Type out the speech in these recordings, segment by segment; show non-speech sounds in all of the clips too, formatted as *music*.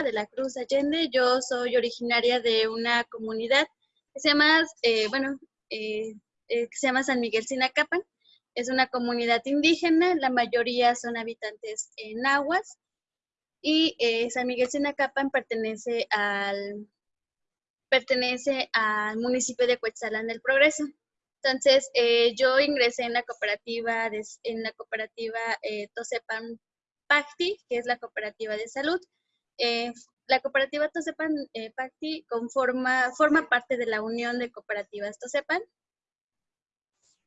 de la Cruz Allende. Yo soy originaria de una comunidad que se llama, eh, bueno, eh, eh, que se llama San Miguel Sinacapan. Es una comunidad indígena, la mayoría son habitantes en aguas. Y San Miguel Sinacapan pertenece al, pertenece al municipio de Cuetzalán del Progreso. Entonces, yo ingresé en la cooperativa, en la cooperativa Tosepan Pacti, que es la cooperativa de salud. Eh, la cooperativa Tosepan eh, Pacti conforma, forma parte de la Unión de Cooperativas Tosepan.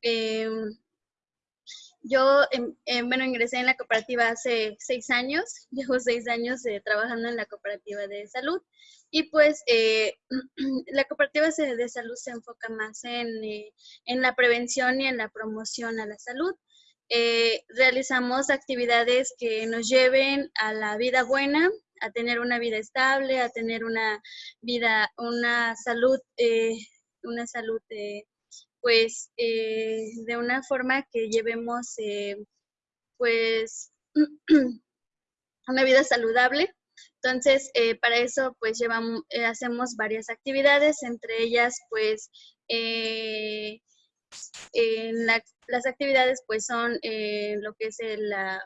Em, yo, em, em, bueno, ingresé en la cooperativa hace seis años, *laughs* llevo seis años eh, trabajando en la cooperativa de salud y pues *clears throat* la cooperativa de salud se enfoca más en, en la prevención y en la promoción a la salud. realizamos actividades que nos lleven a la vida buena, a tener una vida estable, a tener una vida, una salud, eh, una salud, eh, pues, eh, de una forma que llevemos, pues, *clears throat* una vida saludable. Entonces, para eso, pues, llevamos, hacemos varias actividades, entre ellas, pues, las actividades, pues, son lo que es la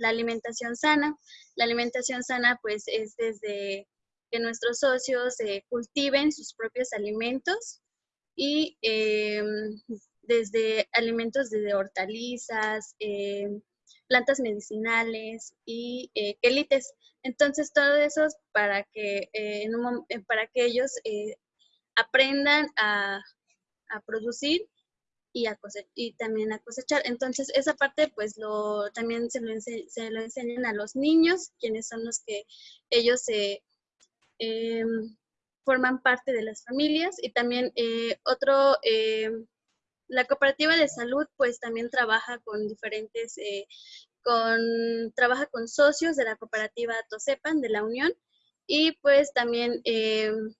la alimentación sana. La alimentación sana pues es desde que nuestros socios eh, cultiven sus propios alimentos y em, desde alimentos desde hortalizas, em, plantas medicinales y eh, quelites. Entonces todo eso es para que, eh, para que ellos aprendan a producir y, a y también a cosechar. Entonces, esa parte, pues, lo, también se lo, se lo enseñan a los niños, quienes son los que ellos em, forman parte de las familias. Y también eh, otro, em, la cooperativa de salud, pues, también trabaja con diferentes, eh, con, trabaja con socios de la cooperativa Tosepan, de la Unión, y pues también em,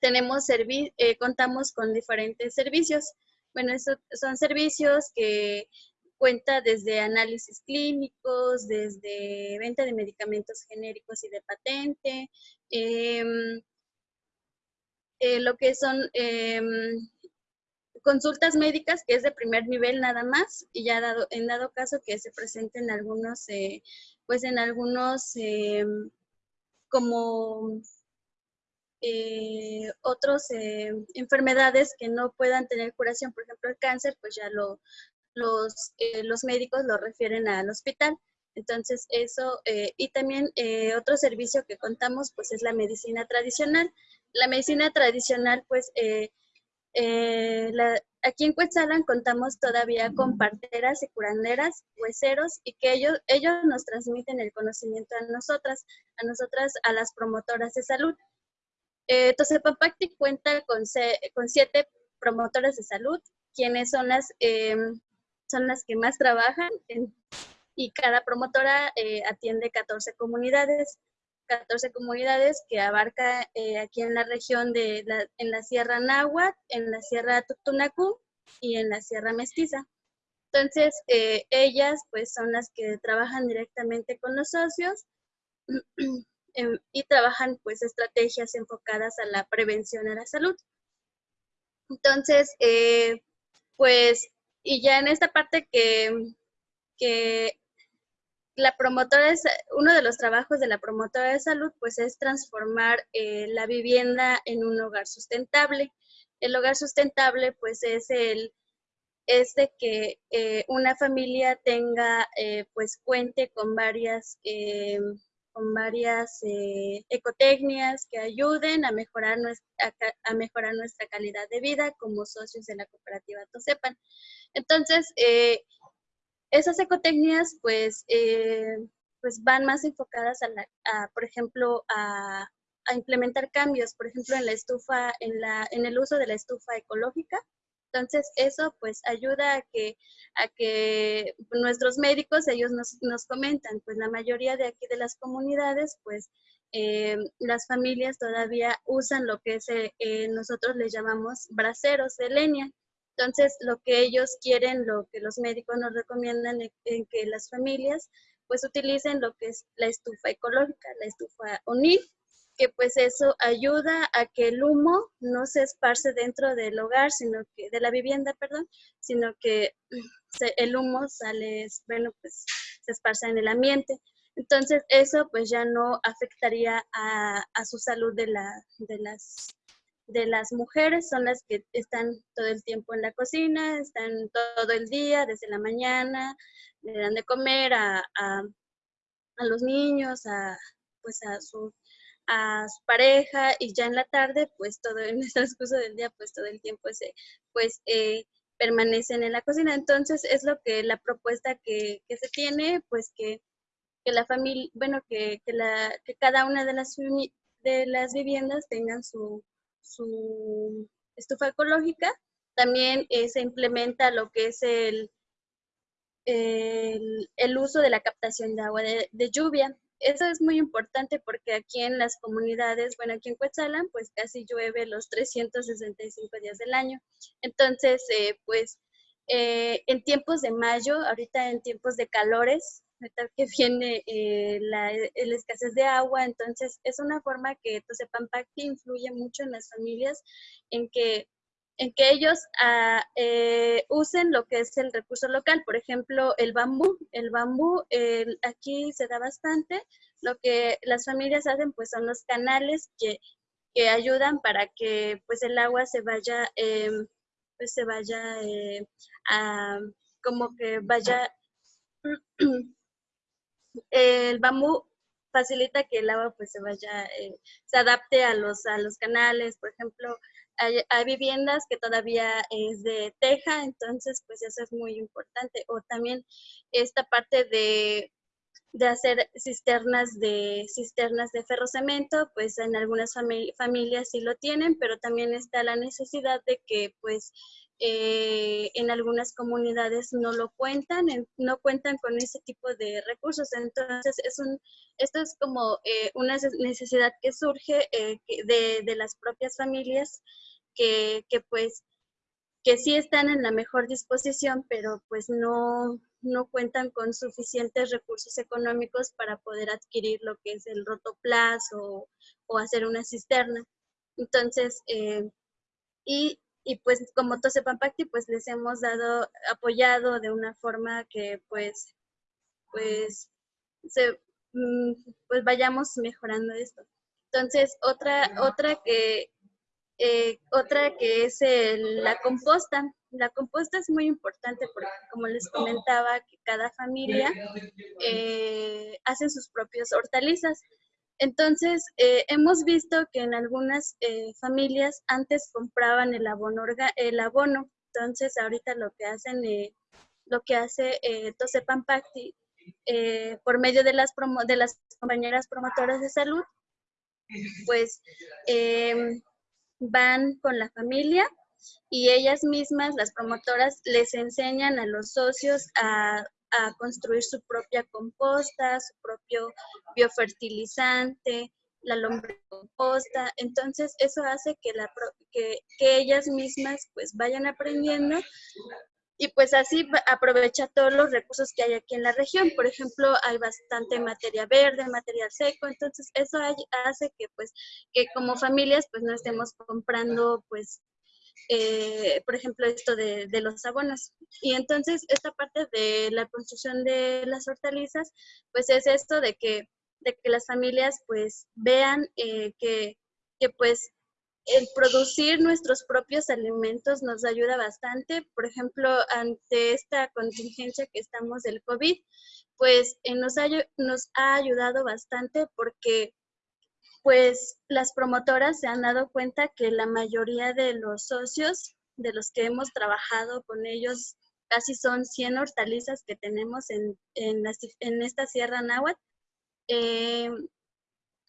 tenemos eh, contamos con diferentes servicios. Bueno, son servicios que cuenta desde análisis clínicos, desde venta de medicamentos genéricos y de patente, em, eh, lo que son em, consultas médicas, que es de primer nivel nada más, y ya dado, en dado caso que se presenten algunos, eh, pues en algunos em, como eh, otras eh, enfermedades que no puedan tener curación, por ejemplo el cáncer, pues ya lo, los, eh, los médicos lo refieren al hospital. Entonces eso, y también otro servicio que contamos pues es la medicina tradicional. La medicina tradicional pues aquí en Cuetzalan contamos todavía con parteras y curanderas, hueseros, y que ellos, ellos nos transmiten el conocimiento a nosotras, a nosotras, a las promotoras de salud. Eh, Papacti cuenta con, con, siete promotoras de salud, quienes son las, em, son las que más trabajan y cada promotora eh, atiende 14 comunidades. 14 comunidades que abarca eh, aquí en la región de la, en la Sierra Náhuatl, en la Sierra Tutunacú y en la Sierra Mestiza. Entonces, eh, ellas pues son las que trabajan directamente con los socios *clears throat* Em, y trabajan pues estrategias enfocadas a la prevención a la salud. Entonces, eh, pues, y ya en esta parte que, que la promotora, es, uno de los trabajos de la promotora de salud, pues es transformar eh, la vivienda en un hogar sustentable. El hogar sustentable, pues es el, es de que eh, una familia tenga, pues cuente con varias con varias eh, ecotecnias que ayuden a mejorar, nuestra, a, mejorar nuestra calidad de vida como socios de la cooperativa Tosepan. Entonces, eh, esas ecotecnias pues, eh, pues van más enfocadas a, por ejemplo, a, a, implementar cambios, por ejemplo, en la estufa, en, la, en el uso de la estufa ecológica, entonces, eso pues ayuda a que, a que nuestros médicos, ellos nos, nos comentan, pues la mayoría de aquí de las comunidades, pues eh, las familias todavía usan lo que es, eh, eh, nosotros les llamamos braceros de leña. Entonces, lo que ellos quieren, lo que los médicos nos recomiendan es que las familias pues utilicen lo que es la estufa ecológica, la estufa ONIL, que pues eso ayuda a que el humo no se esparce dentro del hogar, sino que, de la vivienda, perdón, sino que *clears throat* el humo sale, bueno, pues se esparce en el ambiente. Entonces, eso pues ya no afectaría a, su salud de, la, de, las, de las mujeres, son las que están todo el tiempo en la cocina, están todo el día, desde la mañana, le dan de comer a, a, a los niños, a, pues a su, a su pareja y ya en la tarde, pues todo en *laughs* el transcurso del día, pues todo el tiempo se, pues eh, permanecen en la cocina. Entonces es lo que la propuesta que, que se tiene, pues que que la familia, bueno, que, que, la, que cada una de las, de las viviendas tengan su, su estufa ecológica. También eh, se implementa lo que es el, el, el, uso de la captación de agua de, de, lluvia. Eso es muy importante porque aquí en las comunidades, bueno, aquí en Cuetzalan, pues casi llueve los 365 días del año. Entonces, eh, pues eh, en tiempos de mayo, ahorita en tiempos de calores, que *laughs* viene eh, la, escasez de agua, entonces es una forma que Tosepampacti influye mucho en las familias en que, en que ellos ah, eh, usen lo que es el recurso local, por ejemplo, el bambú. El bambú aquí se da bastante, lo que las familias hacen pues son los canales que, que ayudan para que pues el agua se vaya, em, pues se vaya eh, a, como que vaya *clears throat* el bambú facilita que el agua pues se vaya, eh, se adapte a los, a los canales, por ejemplo, hay, viviendas que todavía es de teja, entonces pues eso es muy importante. O también esta parte de, de hacer cisternas de cisternas de ferrocemento, pues en algunas familias sí lo tienen, pero también está la necesidad de que pues eh, en algunas comunidades no lo cuentan, no cuentan con ese tipo de recursos. Entonces, es un, esto es como eh, una necesidad que surge eh, de, de, las propias familias que, que, pues que sí están en la mejor disposición, pero pues no, no cuentan con suficientes recursos económicos para poder adquirir lo que es el rotoplas o, o hacer una cisterna. Entonces, y y pues como Tosepampacti pues les hemos dado, apoyado de una forma que pues, pues, se, mm, pues vayamos mejorando esto. Entonces, otra, otra que, eh, otra que es la composta. La composta es muy importante porque, como les comentaba, que cada familia eh, hace sus propias hortalizas. Entonces, eh, hemos visto que en algunas eh, familias antes compraban el abono, el abono. Entonces, ahorita lo que hacen, eh, lo que hace Tosepampacti por medio de las, de las compañeras promotoras de salud, pues em, van con la familia y ellas mismas, las promotoras, les enseñan a los socios a a construir su propia composta, su propio biofertilizante, la composta. Entonces, eso hace que, la, que, ellas mismas pues vayan aprendiendo y pues así aprovecha todos los recursos que hay aquí en la región. Por ejemplo, hay bastante materia verde, material seco, entonces eso hace que pues que como familias pues no estemos comprando pues eh, por ejemplo, esto de, los abonos. Y entonces, esta parte de la construcción de las hortalizas, pues es esto de que, de que las familias pues vean eh, que, que pues el producir nuestros propios alimentos nos ayuda bastante. Por ejemplo, ante esta contingencia que estamos del COVID, pues eh, nos, ha, nos ha ayudado bastante porque pues las promotoras se han dado cuenta que la mayoría de los socios de los que hemos trabajado con ellos, casi son 100 hortalizas que tenemos en, en, esta Sierra Náhuatl, eh,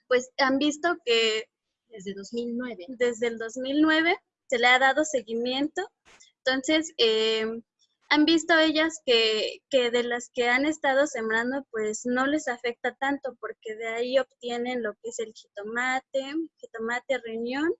pues han visto que desde 2009. Desde el 2009 se le ha dado seguimiento. Entonces, eh, han visto ellas que, de las que han estado sembrando, pues no les afecta tanto porque de ahí obtienen lo que es el jitomate, jitomate riñón,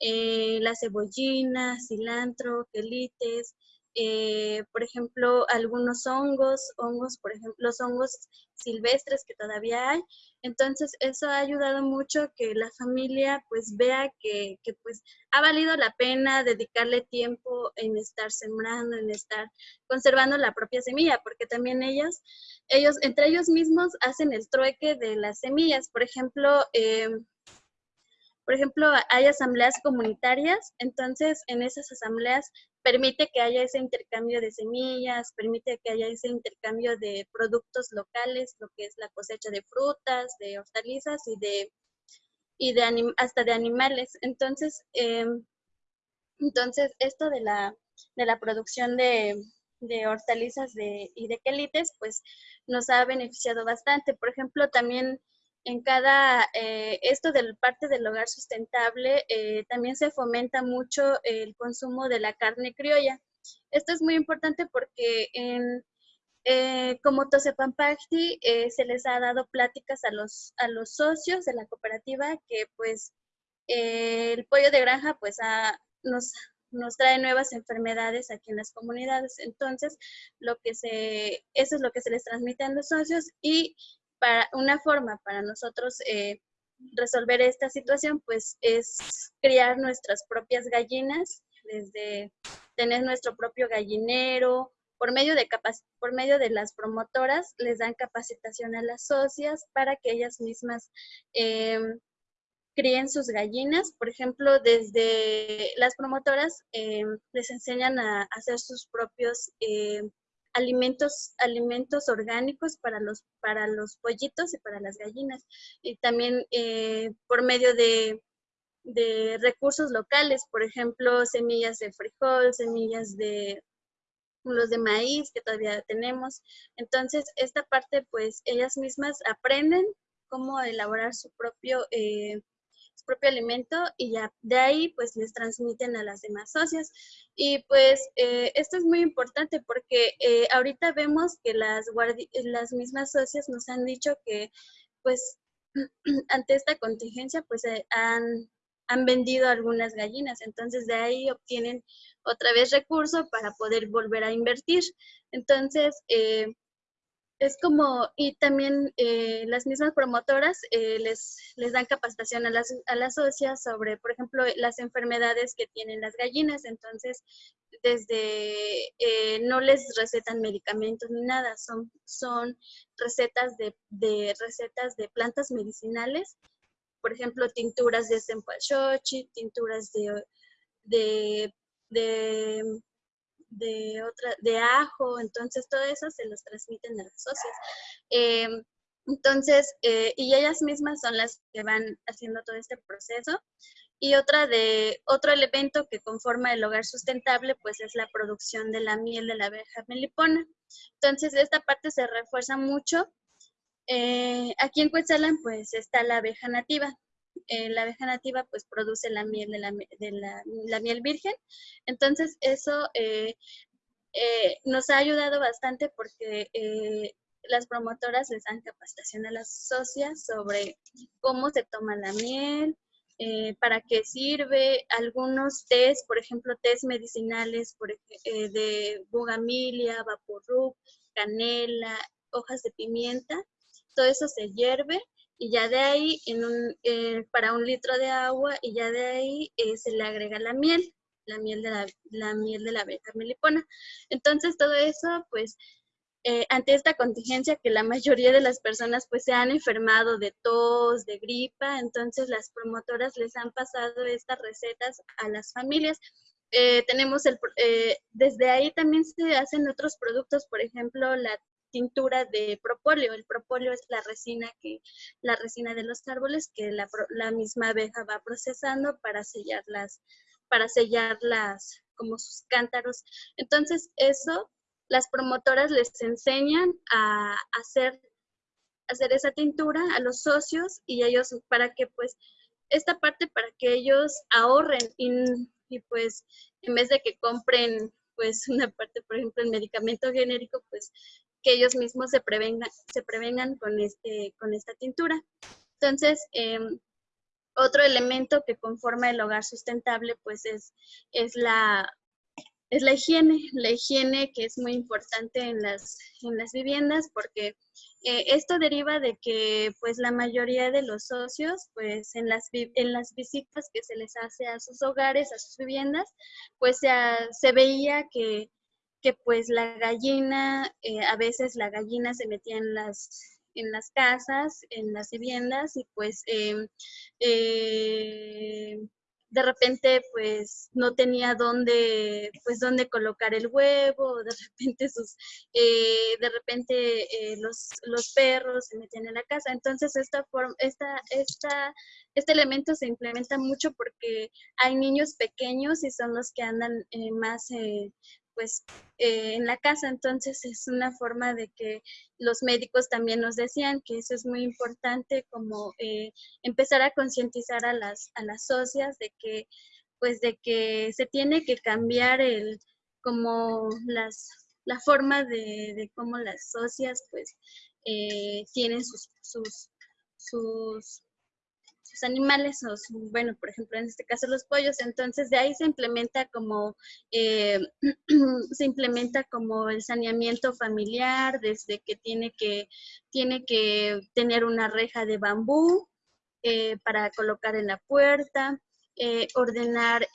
eh, la cebollina, cilantro, quelites, eh, por ejemplo, algunos hongos, hongos, por ejemplo, los hongos silvestres que todavía hay. Entonces, eso ha ayudado mucho que la familia pues vea que, que, pues ha valido la pena dedicarle tiempo en estar sembrando, en estar conservando la propia semilla, porque también ellos, ellos entre ellos mismos hacen el trueque de las semillas. Por ejemplo, eh, por ejemplo, hay asambleas comunitarias, entonces en esas asambleas permite que haya ese intercambio de semillas, permite que haya ese intercambio de productos locales, lo que es la cosecha de frutas, de hortalizas y de, y de hasta de animales. Entonces, em, entonces esto de la, de la producción de, de hortalizas de, y de quelites, pues nos ha beneficiado bastante. Por ejemplo, también en cada, eh, esto del parte del hogar sustentable, eh, también se fomenta mucho el consumo de la carne criolla. Esto es muy importante porque en, eh, como Tosepampacti se les ha dado pláticas a los, a los socios de la cooperativa que pues el pollo de granja pues nos, nos trae nuevas enfermedades aquí en las comunidades. Entonces, lo que se, eso es lo que se les transmite a los socios y para una forma para nosotros eh, resolver esta situación, pues es criar nuestras propias gallinas, desde tener nuestro propio gallinero, por medio de por medio de las promotoras les dan capacitación a las socias para que ellas mismas em, críen sus gallinas. Por ejemplo, desde las promotoras em, les enseñan a hacer sus propios alimentos, alimentos orgánicos para los, para los pollitos y para las gallinas. Y también eh, por medio de, de, recursos locales, por ejemplo, semillas de frijol, semillas de los de maíz que todavía tenemos. Entonces, esta parte, pues, ellas mismas aprenden cómo elaborar su propio eh, propio alimento y ya de ahí pues les transmiten a las demás socias. Y pues eh, esto es muy importante porque eh, ahorita vemos que las, las mismas socias nos han dicho que pues *clears throat* ante esta contingencia pues eh, han, han vendido algunas gallinas, entonces de ahí obtienen otra vez recursos para poder volver a invertir. Entonces, es como, y también eh, las mismas promotoras eh, les, les dan capacitación a las, a las socias sobre, por ejemplo, las enfermedades que tienen las gallinas. Entonces, desde, eh, no les recetan medicamentos ni nada, son, son recetas de, de, recetas de plantas medicinales, por ejemplo, tinturas de cempasúchil, tinturas de, de, de de otra, de ajo, entonces todo eso se los transmiten a las socias. Em, entonces, eh, y ellas mismas son las que van haciendo todo este proceso. Y otra de, otro elemento que conforma el hogar sustentable, pues es la producción de la miel de la abeja melipona. Entonces, esta parte se refuerza mucho. Eh, aquí en Cuetzalan, pues está la abeja nativa. Eh, la abeja nativa pues produce la miel de la, de la, miel virgen. Entonces eso eh, eh, nos ha ayudado bastante porque las promotoras les dan capacitación a las socias sobre cómo se toma la miel, para qué sirve, algunos test, por ejemplo, test medicinales de bugamilia, vaporub, canela, hojas de pimienta, todo eso se hierve y ya de ahí en un, eh, para un litro de agua y ya de ahí eh, se le agrega la miel, la miel de la, miel de la abeja melipona. Entonces todo eso pues eh, ante esta contingencia que la mayoría de las personas pues se han enfermado de tos, de gripa, entonces las promotoras les han pasado estas recetas a las familias. tenemos el, desde ahí también se hacen otros productos, por ejemplo, la tintura de propóleo. El propóleo es la resina que la resina de los árboles que la, la misma abeja va procesando para sellarlas, para sellarlas como sus cántaros. Entonces, eso las promotoras les enseñan a hacer, hacer esa tintura a los socios y ellos para que pues esta parte para que ellos ahorren y, y pues en vez de que compren pues *laughs* una parte, por ejemplo, el medicamento genérico, pues que ellos mismos se prevengan, se prevengan con, este, con esta tintura. Entonces, em, otro elemento que conforma el hogar sustentable, pues es, es la, es la higiene, la higiene que es muy importante en las, en las viviendas porque eh, esto deriva de que pues la mayoría de los socios pues en las, en las visitas que se les hace a sus hogares, a sus viviendas, pues se, se veía que, que, pues la gallina, eh, a veces la gallina se metía en las en las casas, en las viviendas y pues em, eh, de repente pues no tenía dónde pues dónde colocar el huevo de repente sus eh, de repente eh, los, los perros se metían en la casa. Entonces esta forma esta esta este elemento se implementa mucho porque hay niños pequeños y son los que andan más pues eh, en la casa. Entonces es una forma de que los médicos también nos decían que eso es muy importante, como eh, empezar a concientizar a las, a las socias de que, pues de que se tiene que cambiar el, como las, la forma de, de cómo las socias pues eh, tienen sus, sus, sus animales, o bueno, por ejemplo, en este caso los pollos, entonces de ahí se implementa como, eh, *clears throat* se implementa como el saneamiento familiar, desde que tiene que, tiene que tener una reja de bambú eh, para colocar en la puerta, eh, ordenar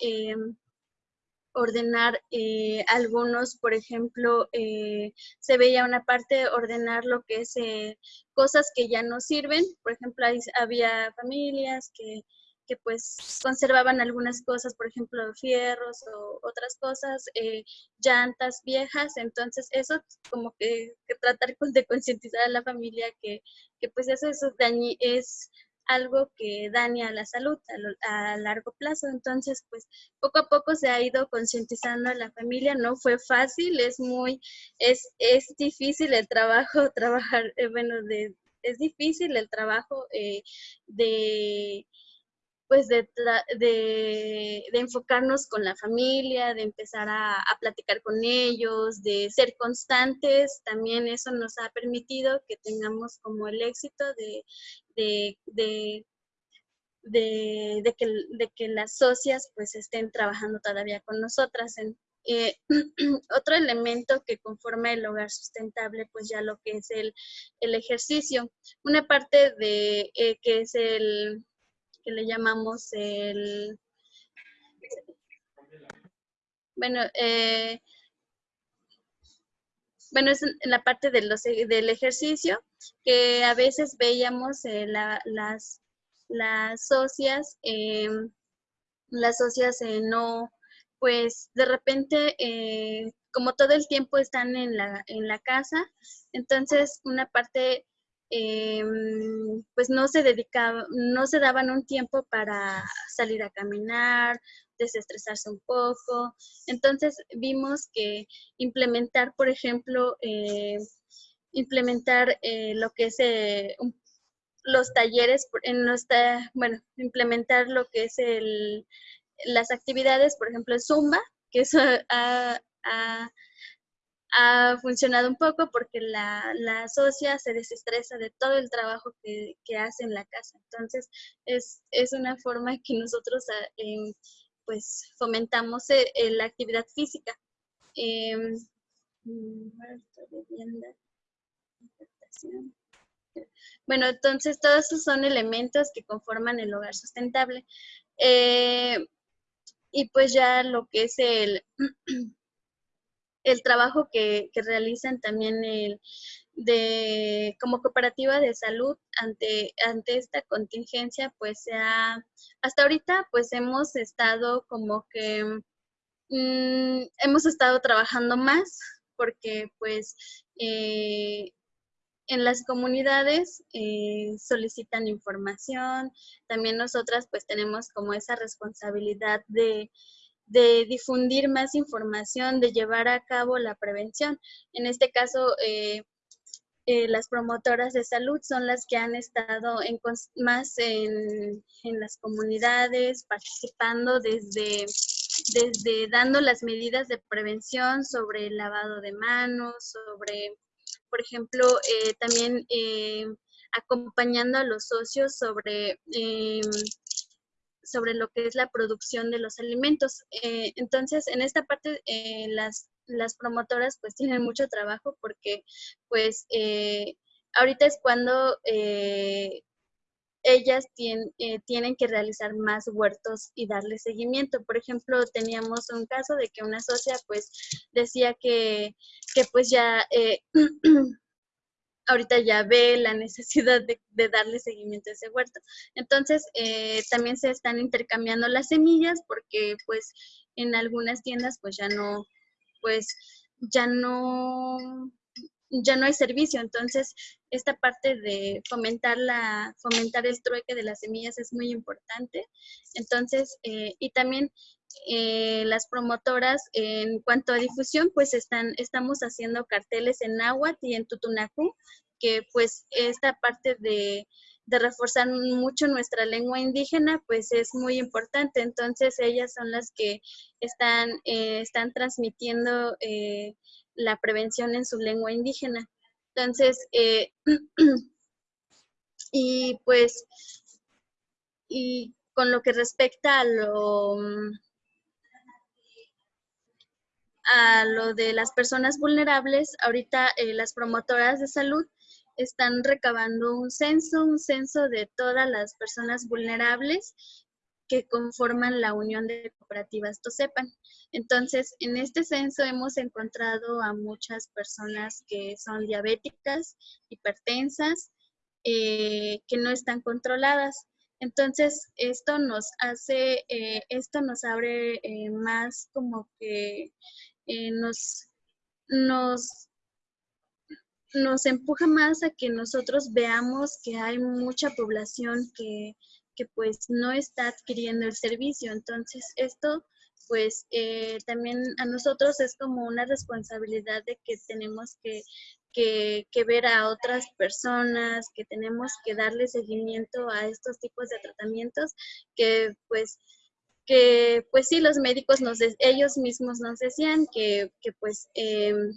ordenar eh, algunos, por ejemplo, eh, se veía una parte ordenar lo que es eh, cosas que ya no sirven. Por ejemplo, había familias que, que, pues conservaban algunas cosas, por ejemplo, fierros o otras cosas, llantas viejas. Entonces, eso como que, tratar de concientizar a la familia que, que pues eso, eso es algo que daña a la salud a, largo plazo. Entonces, pues poco a poco se ha ido concientizando a la familia. No fue fácil, es muy, es, es difícil el trabajo, *laughs* trabajar, eh, bueno, de, es difícil el trabajo eh, de pues de, de, enfocarnos con la familia, de empezar a, platicar con ellos, de ser constantes, también eso nos ha permitido que tengamos como el éxito de, de, que, de que las socias pues estén trabajando todavía con nosotras. En, eh, *clears throat* otro elemento que conforma el hogar sustentable, pues ya lo que es el, ejercicio. Una parte de eh, que es el que le llamamos el... Bueno, eh, bueno, es en la parte de los, del ejercicio, que a veces veíamos eh, las, las socias, eh, las socias no, pues de repente, como todo el tiempo están en la, en la casa, entonces una parte Em, pues no se dedicaba, no se daban un tiempo para salir a caminar, desestresarse un poco. Entonces vimos que implementar, por ejemplo, eh, implementar eh, lo que es eh, los talleres, en nuestra, bueno, implementar lo que es el, las actividades, por ejemplo, el Zumba, que eso ha ha funcionado un poco porque la, la socia se desestresa de todo el trabajo que, hace en la casa. Entonces, es, una forma que nosotros ah, em, pues fomentamos eh, la actividad física. Em, bueno, entonces todos esos son elementos que conforman el hogar sustentable. Eh, y pues ya lo que es el, el trabajo que, realizan también el, de, como cooperativa de salud ante, ante esta contingencia, pues sea, hasta ahorita pues hemos estado como que, mm, hemos estado trabajando más porque pues eh, en las comunidades eh, solicitan información, también nosotras pues tenemos como esa responsabilidad de de difundir más información, de llevar a cabo la prevención. En este caso, eh, eh, las promotoras de salud son las que han estado más en, las comunidades, participando desde, desde dando las medidas de prevención sobre el lavado de manos, sobre, por ejemplo, eh, también acompañando a los socios sobre sobre lo que es la producción de los alimentos. Eh, entonces, en esta parte, eh, las, las promotoras pues *laughs* tienen mucho trabajo porque pues ahorita es cuando ellas tienen que realizar más huertos y darle seguimiento. Por ejemplo, teníamos un caso de que una socia pues decía que, que pues ya *clears throat* ahorita ya ve la necesidad de, darle seguimiento a ese huerto. Entonces, eh, también se están intercambiando las semillas porque pues en algunas tiendas pues ya no, pues ya no, ya no hay servicio. Entonces, esta parte de fomentar la, fomentar el trueque de las semillas es muy importante. Entonces, eh, y también eh, las promotoras en cuanto a difusión, pues están, estamos haciendo carteles en Nahuatl y en Tutunacú, que pues esta parte de, reforzar mucho nuestra lengua indígena, pues es muy importante. Entonces ellas son las que están, eh, están transmitiendo eh, la prevención en su lengua indígena. Entonces, *clears throat* y pues, y con lo que respecta a lo, a lo de las personas vulnerables, ahorita eh, las promotoras de salud están recabando un censo, un censo de todas las personas vulnerables que conforman la Unión de Cooperativas Tosepan. Entonces, en este censo hemos encontrado a muchas personas que son diabéticas, hipertensas, eh, que no están controladas. Entonces, esto nos hace, eh, esto nos abre más como que eh, nos, nos, nos empuja más a que nosotros veamos que hay mucha población que, que pues no está adquiriendo el servicio. Entonces, esto pues eh, también a nosotros es como una responsabilidad de que tenemos que, que, ver a otras personas, que tenemos que darle seguimiento a estos tipos de tratamientos que pues que pues sí, los médicos nos ellos mismos nos decían que, que pues em,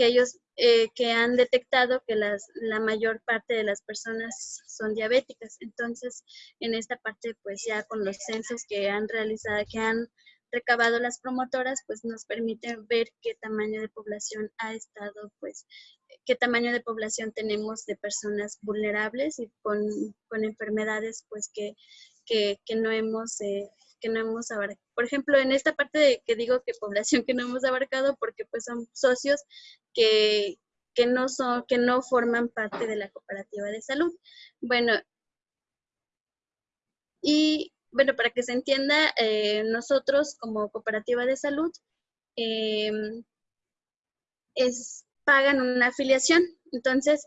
que ellos eh, que han detectado que las, la mayor parte de las personas son diabéticas. Entonces, en esta parte, pues ya con los censos que han realizado, que han recabado las promotoras, pues nos permite ver qué tamaño de población ha estado, pues, qué tamaño de población tenemos de personas vulnerables y con, con enfermedades, pues, que, que, que no hemos eh, que no hemos abarcado. Por ejemplo, en esta parte de que digo que población que no hemos abarcado porque pues son socios que, que no son, que no forman parte de la cooperativa de salud. Bueno, y bueno, para que se entienda, eh, nosotros como cooperativa de salud em, es, pagan una afiliación. Entonces,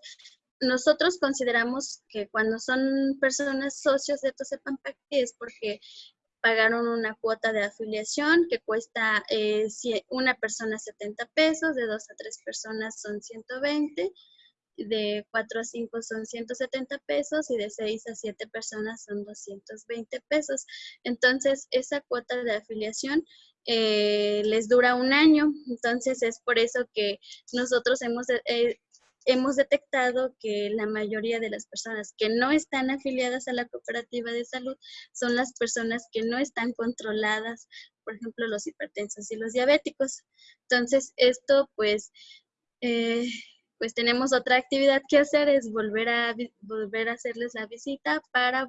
nosotros consideramos que cuando son personas socios de Tosepampac es porque pagaron una cuota de afiliación que cuesta eh, una persona 70 pesos, de dos a tres personas son 120, de 4 a 5 son 170 pesos y de 6 a 7 personas son 220 pesos. Entonces, esa cuota de afiliación eh, les dura un año. Entonces, es por eso que nosotros hemos eh, hemos detectado que la mayoría de las personas que no están afiliadas a la cooperativa de salud son las personas que no están controladas, por ejemplo, los hipertensos y los diabéticos. Entonces, esto pues, eh, pues tenemos otra actividad que hacer, es volver a, volver a hacerles la visita para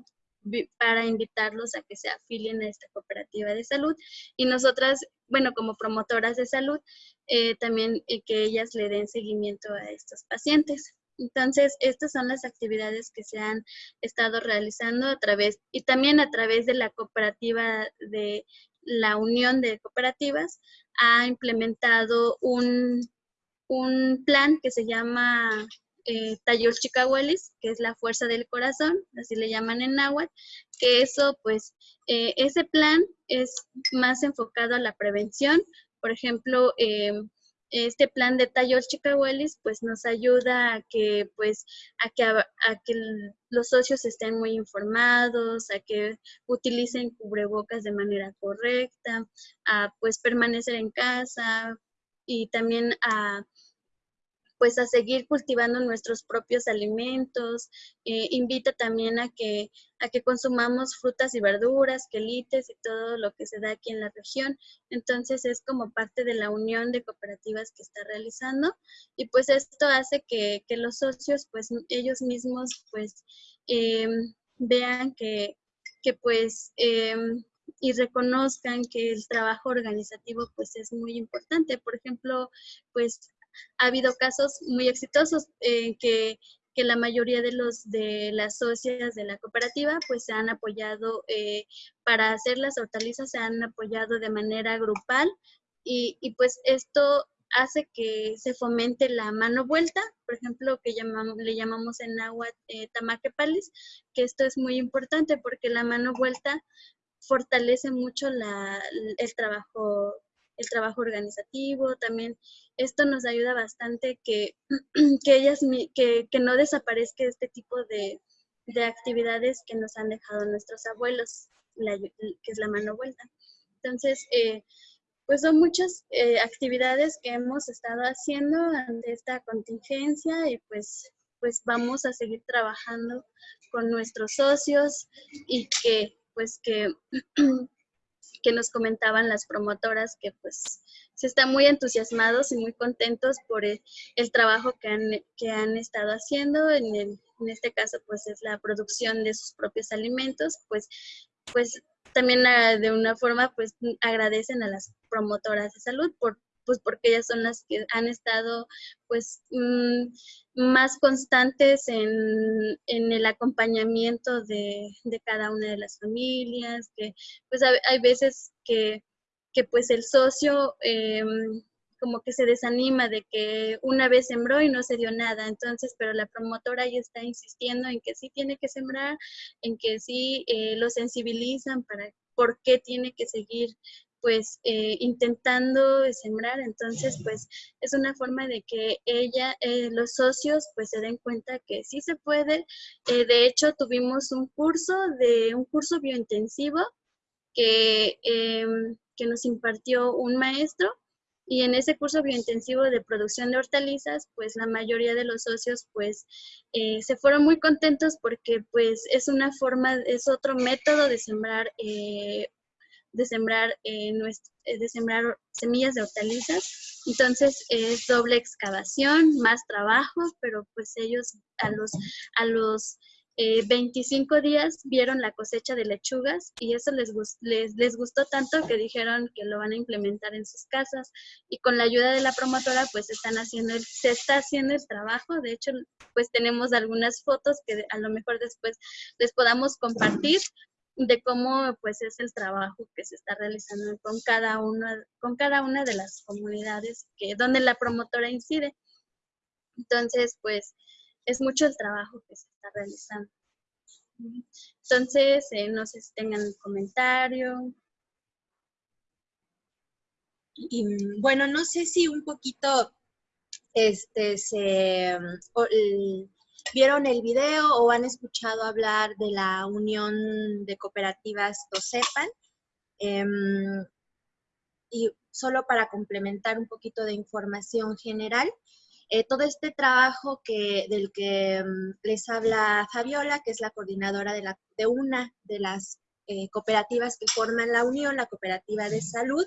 para invitarlos a que se afilien a esta cooperativa de salud. Y nosotras, bueno, como promotoras de salud, eh, también eh, que ellas le den seguimiento a estos pacientes. Entonces, estas son las actividades que se han estado realizando a través, y también a través de la cooperativa de la Unión de Cooperativas, ha implementado un, un plan que se llama eh, Tayol que es la fuerza del corazón, así le llaman en náhuatl, que eso, pues, eh, ese plan es más enfocado a la prevención. Por ejemplo, eh, este plan de Tayol Chicahuelis, pues, nos ayuda a que, pues, a, que los socios estén muy informados, a que utilicen cubrebocas de manera correcta, a, pues, permanecer en casa y también a pues a seguir cultivando nuestros propios alimentos, eh, invita también a que, a que consumamos frutas y verduras, quelites y todo lo que se da aquí en la región. Entonces es como parte de la unión de cooperativas que está realizando y pues esto hace que, que los socios pues ellos mismos pues em, vean que, que pues em, y reconozcan que el trabajo organizativo pues es muy importante. Por ejemplo, pues ha habido casos muy exitosos en que, la mayoría de los de las socias de la cooperativa pues se han apoyado eh, para hacer las hortalizas, se han apoyado de manera grupal y, pues esto hace que se fomente la mano vuelta, por ejemplo, que llamamos, le llamamos en agua eh, tamaquepalis, que esto es muy importante porque la mano vuelta fortalece mucho la, el trabajo el trabajo organizativo, también esto nos ayuda bastante que, *clears throat* que ellas, que, que no desaparezca este tipo de, de, actividades que nos han dejado nuestros abuelos, que es la mano vuelta. Entonces, eh, pues son muchas eh, actividades que hemos estado haciendo ante esta contingencia y pues, pues vamos a seguir trabajando con nuestros socios y que pues que *clears throat* que nos comentaban las promotoras que pues se están muy entusiasmados y muy contentos por el, trabajo que han, que han estado haciendo. En, en este caso pues es la producción de sus propios alimentos, pues, pues también ah, de una forma pues agradecen a las promotoras de salud por pues porque ellas son las que han estado pues mm, más constantes en, el acompañamiento de, cada una de las familias, que pues hay, veces que, pues el socio em, como que se desanima de que una vez sembró y no se dio nada, entonces, pero la promotora ya está insistiendo en que sí tiene que sembrar, en que sí eh, lo sensibilizan para por qué tiene que seguir pues eh, intentando sembrar, entonces pues es una forma de que ella, eh, los socios pues se den cuenta que sí se puede. Eh, de hecho tuvimos un curso de un curso biointensivo que, em, que nos impartió un maestro y en ese curso biointensivo de producción de hortalizas, pues la mayoría de los socios pues se fueron muy contentos porque pues es una forma, es otro método de sembrar de sembrar, eh, de sembrar semillas de hortalizas. Entonces es doble excavación, más trabajo, pero pues ellos a los, a los 25 eh, días vieron la cosecha de lechugas y eso les, les, les, gustó tanto que dijeron que lo van a implementar en sus casas y con la ayuda de la promotora pues están haciendo se está haciendo el trabajo. De hecho pues tenemos algunas fotos que a lo mejor después les podamos compartir de cómo pues es el trabajo que se está realizando con cada una, con cada una de las comunidades que, donde la promotora incide. Entonces, pues, es mucho el trabajo que se está realizando. Entonces, eh, no sé si tengan comentario. Y, bueno, no sé si un poquito este se vieron el video o han escuchado hablar de la Unión de Cooperativas TOSEPAN. Em, y solo para complementar un poquito de información general, eh, todo este trabajo que, del que em, les habla Fabiola, que es la coordinadora de una de las eh, cooperativas que forman la Unión, la Cooperativa de Salud,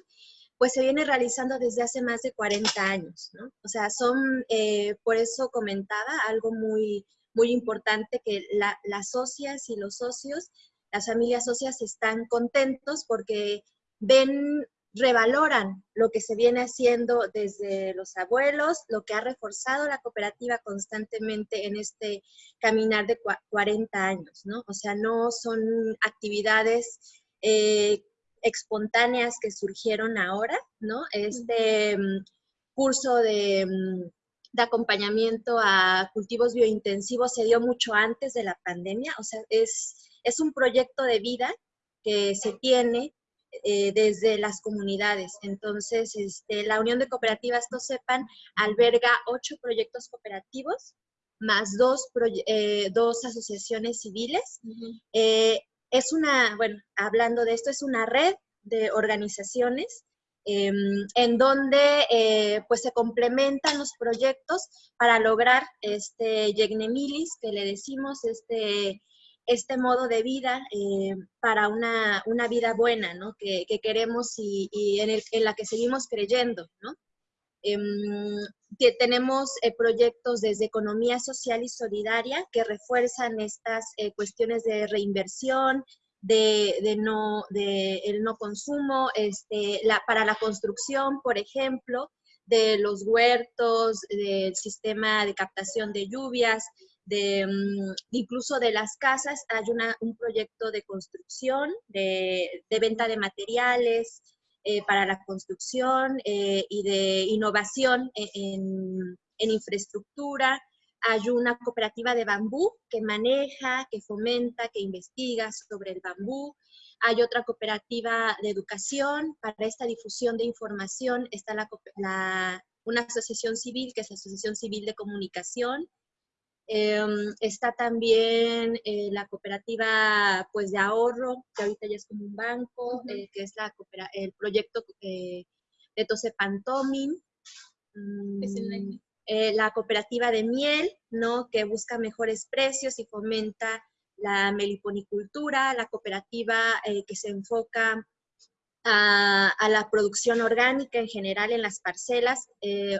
pues se viene realizando desde hace más de 40 años, ¿no? O sea, son, eh, por eso comentaba, algo muy, muy importante que las socias y los socios, las familias socias están contentos porque ven, revaloran lo que se viene haciendo desde los abuelos, lo que ha reforzado la cooperativa constantemente en este caminar de 40 años, ¿no? O sea, no son actividades eh, espontáneas que surgieron ahora, ¿no? Este mm, curso de, mm, de, acompañamiento a cultivos biointensivos se dio mucho antes de la pandemia, o sea, es, es un proyecto de vida que se tiene eh, desde las comunidades. Entonces, este, la Unión de Cooperativas sepan, alberga ocho proyectos cooperativos, más dos, eh, dos asociaciones civiles. Es una, bueno, hablando de esto, es una red de organizaciones em, en donde eh, pues se complementan los proyectos para lograr este Yegnemilis, que le decimos, este, este modo de vida eh, para una, vida buena, ¿no? Que, queremos y, en, en, la que seguimos creyendo, ¿no? Em, que tenemos eh, proyectos desde economía social y solidaria que refuerzan estas eh, cuestiones de reinversión, de, no, de el no consumo, este, la, para la construcción, por ejemplo, de los huertos, del sistema de captación de lluvias, de, mm, incluso de las casas. Hay una, un proyecto de construcción, de, de venta de materiales, eh, para la construcción eh, y de innovación e-, en, infraestructura. Hay una cooperativa de bambú que maneja, que fomenta, que investiga sobre el bambú. Hay otra cooperativa de educación para esta difusión de información. Está la, una asociación civil, que es la Asociación Civil de Comunicación, Em, está también eh, la cooperativa pues, de ahorro, que ahorita ya es como un banco, eh, que es la el proyecto eh, de Tosepantomin. Mm, la cooperativa de miel, ¿no? que busca mejores precios y fomenta la meliponicultura, la cooperativa que se enfoca a, a, la producción orgánica en general en las parcelas.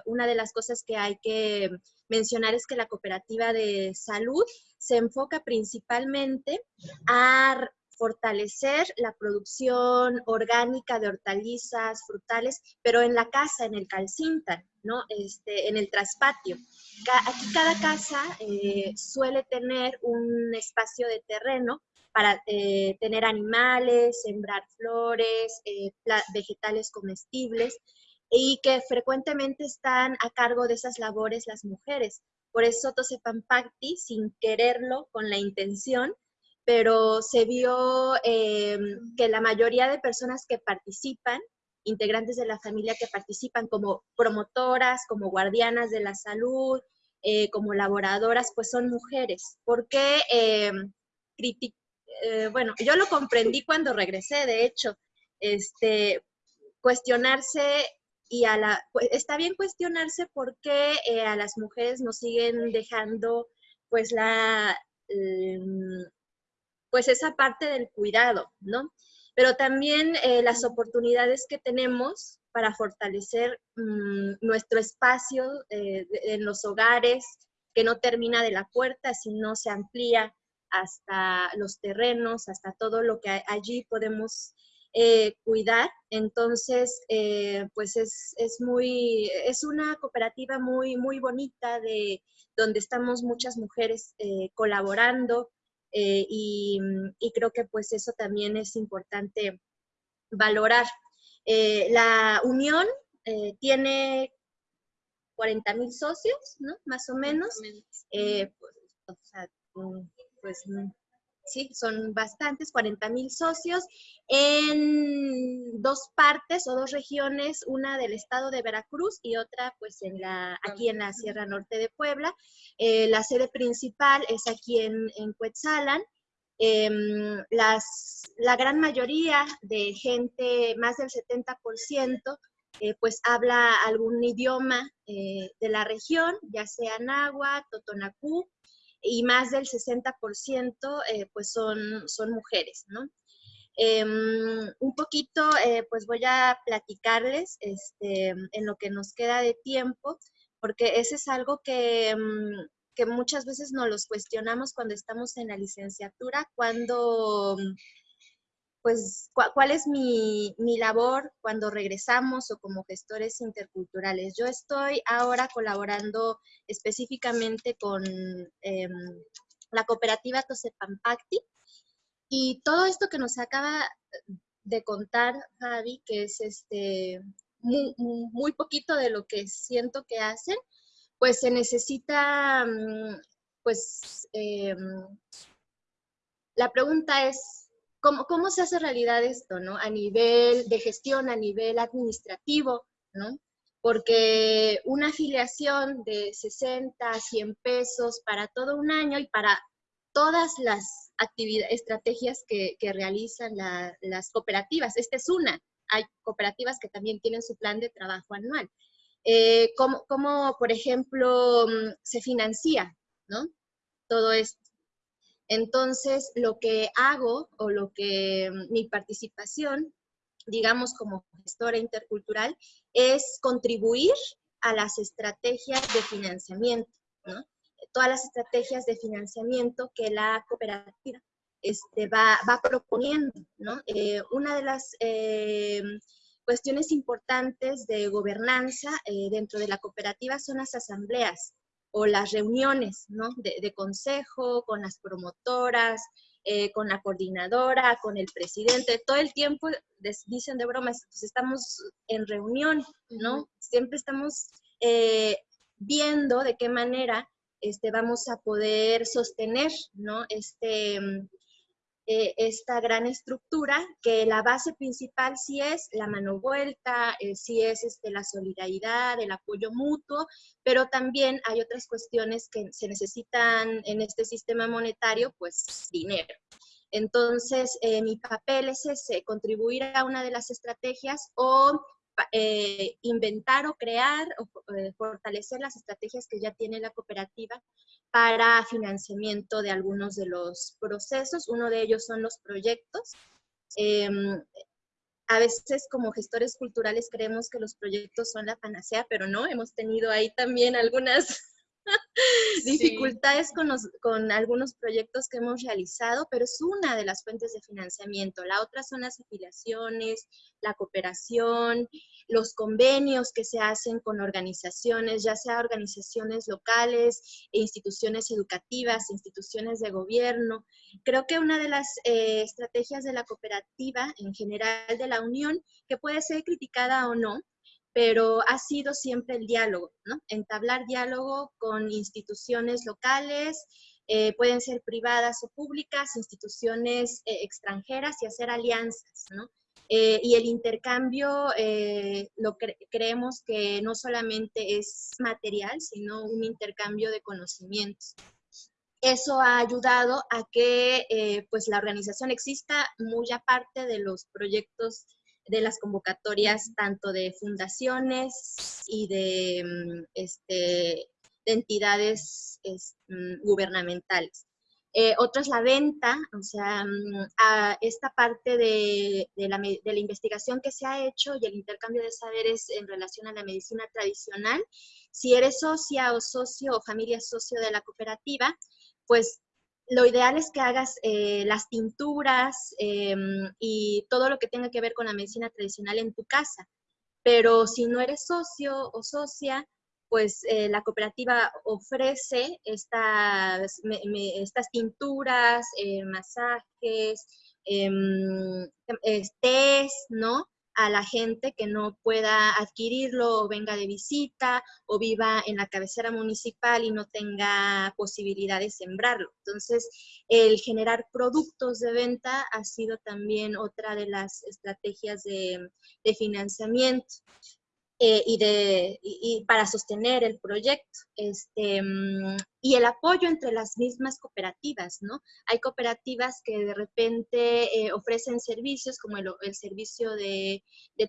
una de las cosas que hay que mencionar es que la cooperativa de salud se enfoca principalmente a fortalecer la producción orgánica de hortalizas, frutales, pero en la casa, en el calcinta, ¿no? Este, en el traspatio. Aquí cada casa eh, suele tener un espacio de terreno para eh, tener animales, sembrar flores, eh, vegetales comestibles y que frecuentemente están a cargo de esas labores las mujeres. Por eso Tosepampacti, sin quererlo, con la intención, pero se vio em, que la mayoría de personas que participan, integrantes de la familia que participan como promotoras, como guardianas de la salud, eh, como laboradoras, pues son mujeres. Porque, eh, bueno, yo lo comprendí cuando regresé, de hecho, este, cuestionarse y a la, pues, está bien cuestionarse por qué eh, a las mujeres nos siguen dejando pues la, em, pues esa parte del cuidado, ¿no? Pero también eh, las oportunidades que tenemos para fortalecer mm, nuestro espacio eh, en los hogares, que no termina de la puerta, sino se amplía hasta los terrenos, hasta todo lo que allí podemos eh, cuidar. Entonces, eh, pues es, muy, es una cooperativa muy, muy bonita de donde estamos muchas mujeres eh, colaborando y, creo que pues eso también es importante valorar. la unión tiene 40 mil socios, ¿no? Más o menos. pues, pues sí, son bastantes, 40 mil socios, en dos partes o dos regiones, una del estado de Veracruz y otra pues en la, aquí en la Sierra Norte de Puebla. Eh, la sede principal es aquí en, en Cuetzalan. Em, las, la gran mayoría de gente, más del 70%, eh, pues habla algún idioma eh, de la región, ya sea náhuatl, totonacú, y más del 60% eh, pues son, son mujeres, ¿no? Em, un poquito, eh, pues voy a platicarles este, en lo que nos queda de tiempo, porque ese es algo que, mm, que muchas veces nos los cuestionamos cuando estamos en la licenciatura, cuando pues, ¿cuál es mi, labor cuando regresamos o como gestores interculturales? Yo estoy ahora colaborando específicamente con em, la cooperativa Tosepampacti y todo esto que nos acaba de contar Javi, que es este muy, poquito de lo que siento que hacen, pues se necesita, mm, pues, em, la pregunta es, ¿Cómo, se hace realidad esto, no? A nivel de gestión, a nivel administrativo, ¿no? Porque una afiliación de 60 a 100 pesos para todo un año y para todas las actividades, estrategias que, realizan las cooperativas, esta es una, hay cooperativas que también tienen su plan de trabajo anual. Eh, ¿cómo, por ejemplo, mm, se financia, ¿no? Todo esto. Entonces, lo que hago o lo que mm, mi participación, digamos como gestora intercultural, es contribuir a las estrategias de financiamiento, ¿no? Todas las estrategias de financiamiento que la cooperativa este, va, proponiendo, ¿no? Eh, una de las eh, cuestiones importantes de gobernanza eh, dentro de la cooperativa son las asambleas o las reuniones ¿no? de, consejo con las promotoras, eh, con la coordinadora, con el presidente, todo el tiempo dicen de bromas, pues estamos en reunión, ¿no? Siempre estamos eh, viendo de qué manera este, vamos a poder sostener, ¿no? Este, eh, esta gran estructura, que la base principal sí es la mano vuelta, eh, sí es este, la solidaridad, el apoyo mutuo, pero también hay otras cuestiones que se necesitan en este sistema monetario, pues dinero. Entonces, eh, mi papel es ese, contribuir a una de las estrategias o eh, inventar o crear o eh, fortalecer las estrategias que ya tiene la cooperativa para financiamiento de algunos de los procesos. Uno de ellos son los proyectos. Em, a veces como gestores culturales creemos que los proyectos son la panacea, pero no, hemos tenido ahí también algunas *laughs* dificultades con, con, algunos proyectos que hemos realizado, pero es una de las fuentes de financiamiento. La otra son las afiliaciones, la cooperación, los convenios que se hacen con organizaciones, ya sea organizaciones locales, e instituciones educativas, instituciones de gobierno. Creo que una de las eh, estrategias de la cooperativa, en general de la unión, que puede ser criticada o no, pero ha sido siempre el diálogo, ¿no? Entablar diálogo con instituciones locales, eh, pueden ser privadas o públicas, instituciones eh, extranjeras y hacer alianzas, ¿no? Eh, y el intercambio lo creemos que no solamente es material, sino un intercambio de conocimientos. Eso ha ayudado a que pues la organización exista muy aparte de los proyectos de las convocatorias tanto de fundaciones y de, mm, este, entidades mm, gubernamentales. Eh, otro es la venta, o sea, mm, a esta parte de, la, de, la, investigación que se ha hecho y el intercambio de saberes en relación a la medicina tradicional. Si eres socia o socio o familia socio de la cooperativa, pues lo ideal es que hagas eh, las tinturas em, y todo lo que tenga que ver con la medicina tradicional en tu casa. Pero si no eres socio o socia, pues eh, la cooperativa ofrece estas, estas tinturas, eh, masajes, em, tés, ¿no? A la gente que no pueda adquirirlo o venga de visita o viva en la cabecera municipal y no tenga posibilidad de sembrarlo. Entonces, el generar productos de venta ha sido también otra de las estrategias de, financiamiento. Eh, y, de, y, para sostener el proyecto. Este, mm, y el apoyo entre las mismas cooperativas, ¿no? Hay cooperativas que de repente eh, ofrecen servicios como el, servicio de,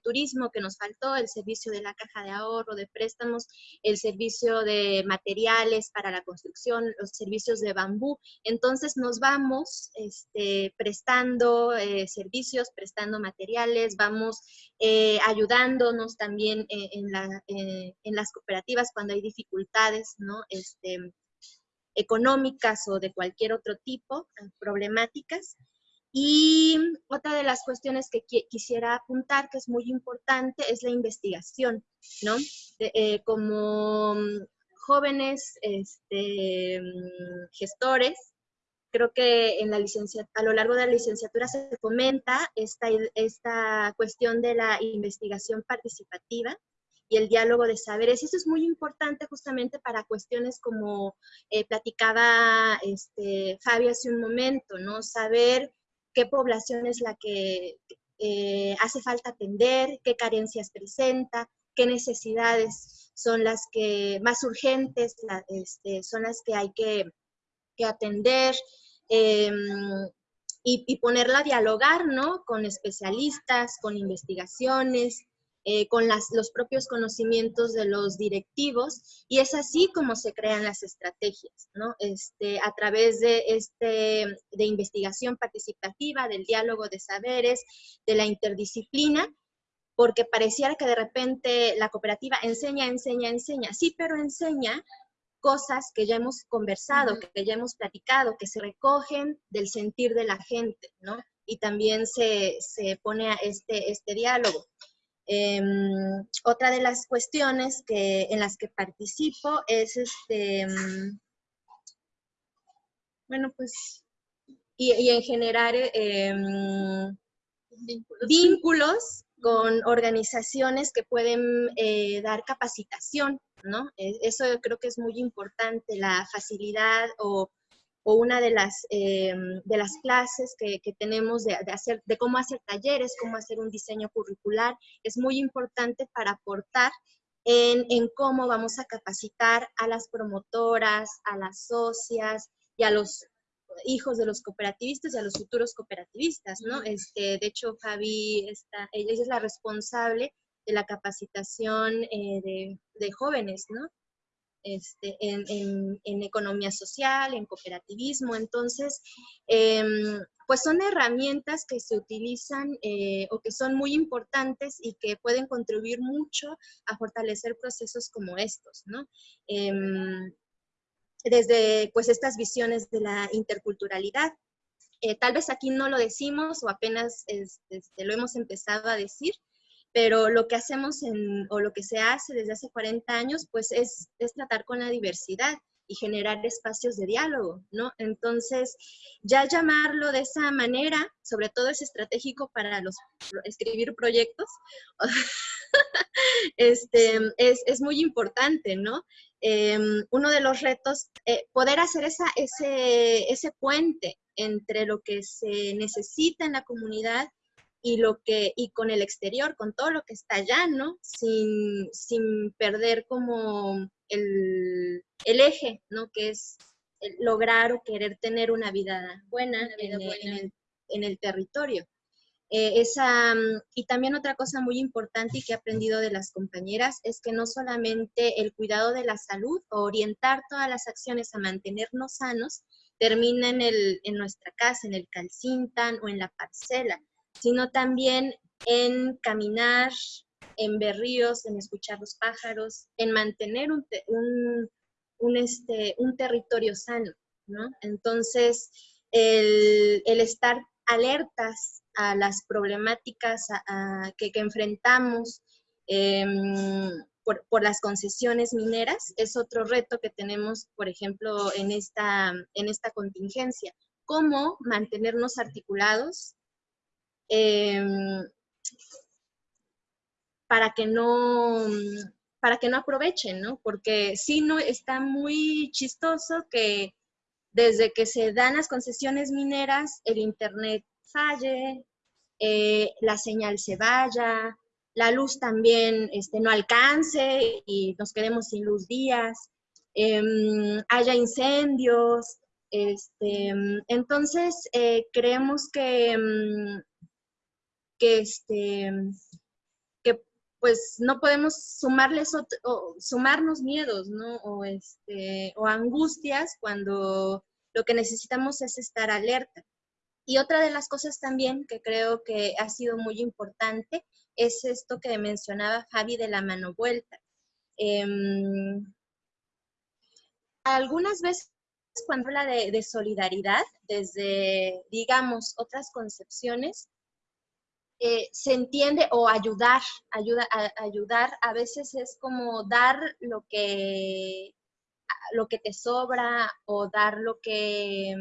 turismo que nos faltó, el servicio de la caja de ahorro, de préstamos, el servicio de materiales para la construcción, los servicios de bambú. Entonces nos vamos este, prestando eh, servicios, prestando materiales, vamos ayudándonos también eh, en, las cooperativas cuando hay dificultades ¿no? este, económicas o de cualquier otro tipo, eh, problemáticas. Y otra de las cuestiones que quisiera apuntar, que es muy importante, es la investigación, ¿no? Eh, como mm, jóvenes este, mm, gestores, creo que en la a lo largo de la licenciatura se comenta esta, esta cuestión de la investigación participativa, y el diálogo de saberes. Y eso es muy importante justamente para cuestiones como eh, platicaba este, hace un momento, ¿no? Saber qué población es la que eh, hace falta atender, qué carencias presenta, qué necesidades son las que más urgentes, este, son las que hay que, atender. Em, y, ponerla a dialogar, ¿no? Con especialistas, con investigaciones, eh, con las, los propios conocimientos de los directivos, y es así como se crean las estrategias, ¿no? Este, a través de, este, de investigación participativa, del diálogo de saberes, de la interdisciplina, porque pareciera que de repente la cooperativa enseña, enseña, enseña, sí, pero enseña cosas que ya hemos conversado, que ya hemos platicado, que se recogen del sentir de la gente, ¿no? Y también se, pone a este, este diálogo. Em, otra de las cuestiones que, en las que participo es este, em, bueno, pues, y, en generar em, vínculos con organizaciones que pueden eh, dar capacitación, ¿no? E, eso creo que es muy importante, la facilidad o, una de las, eh, de las clases que, tenemos de, hacer, de cómo hacer talleres, cómo hacer un diseño curricular, es muy importante para aportar en, en cómo vamos a capacitar a las promotoras, a las socias y a los hijos de los cooperativistas y a los futuros cooperativistas, ¿no? Este, de hecho, Fabi, está, ella es la responsable de la capacitación eh, de, jóvenes, ¿no? Este, en, economía social, en cooperativismo. Entonces, em, pues son herramientas que se utilizan eh, o que son muy importantes y que pueden contribuir mucho a fortalecer procesos como estos, ¿no? Em, desde pues estas visiones de la interculturalidad. Eh, tal vez aquí no lo decimos o apenas este, lo hemos empezado a decir, pero lo que hacemos en, o lo que se hace desde hace 40 años, pues es, es tratar con la diversidad y generar espacios de diálogo, ¿no? Entonces, ya llamarlo de esa manera, sobre todo es estratégico para los escribir proyectos, *laughs* este, es, es, muy importante, ¿no? Em, uno de los retos, eh, poder hacer esa, ese, ese puente entre lo que se necesita en la comunidad y lo que y con el exterior, con todo lo que está allá, ¿no? Sin, sin perder como el, el, eje, ¿no? Que es lograr o querer tener una vida buena, en, el, en, el, territorio. Eh, esa, mm, y también otra cosa muy importante y que he aprendido de las compañeras es que no solamente el cuidado de la salud o orientar todas las acciones a mantenernos sanos termina en, el, en nuestra casa, en el calcintan o en la parcela, sino también en caminar, en ver ríos, en escuchar los pájaros, en mantener un, un, este, un territorio sano, ¿no? Entonces, el, el estar alertas a las problemáticas que, enfrentamos em, por, las concesiones mineras es otro reto que tenemos, por ejemplo, en esta, en esta contingencia. ¿Cómo mantenernos articulados em, para que no para que no aprovechen, ¿no? Porque sí, no, está muy chistoso que desde que se dan las concesiones mineras, el Internet falle, eh, la señal se vaya, la luz también este, no alcance y nos quedemos sin luz días, em, haya incendios. Este, entonces, eh, creemos que, em, que, este, que pues no podemos sumarles sumarnos miedos, ¿no? O, este, o angustias cuando lo que necesitamos es estar alerta. Y otra de las cosas también que creo que ha sido muy importante es esto que mencionaba Javi de la mano vuelta. Em, algunas veces cuando habla de, solidaridad, desde, digamos, otras concepciones, eh, se entiende o ayudar, ayuda, ayudar a veces es como dar lo que, lo que te sobra o dar lo que,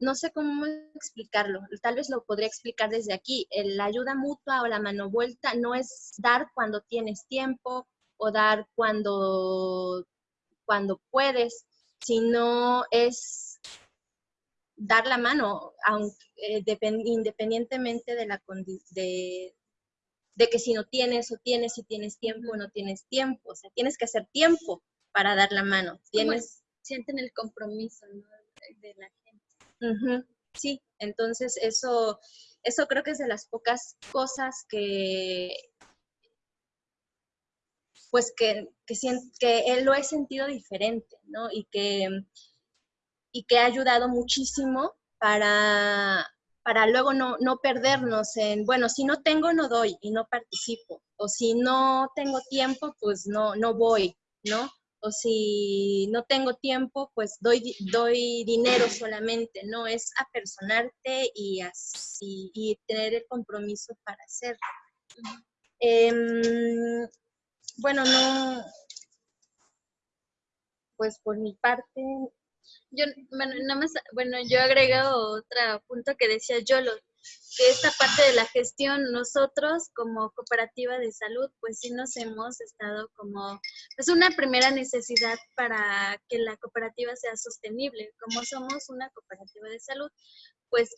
no sé cómo explicarlo, tal vez lo podría explicar desde aquí. La ayuda mutua o la mano vuelta no es dar cuando tienes tiempo o dar cuando, cuando puedes, sino es dar la mano, aunque, eh, independientemente de, la, de, de que si no tienes o tienes, si tienes tiempo o no tienes tiempo. O sea, tienes que hacer tiempo para dar la mano. Tienes... Sienten el compromiso de la sí, entonces eso, eso creo que es de las pocas cosas que pues que, que, que lo he sentido diferente, ¿no? Y que, y que ha ayudado muchísimo para, para luego no, no, perdernos en, bueno, si no tengo, no doy y no participo. O si no tengo tiempo, pues no, no voy, ¿no? O si no tengo tiempo, pues doy, doy dinero solamente, ¿no? Es apersonarte y, así, y tener el compromiso para hacerlo. Em, bueno, no, pues por mi parte. Yo, bueno, nada más, bueno, yo agrego otro punto que decía Yolo, que esta parte de la gestión, nosotros como cooperativa de salud, pues sí nos hemos estado como, es una primera necesidad para que la cooperativa sea sostenible. Como somos una cooperativa de salud, pues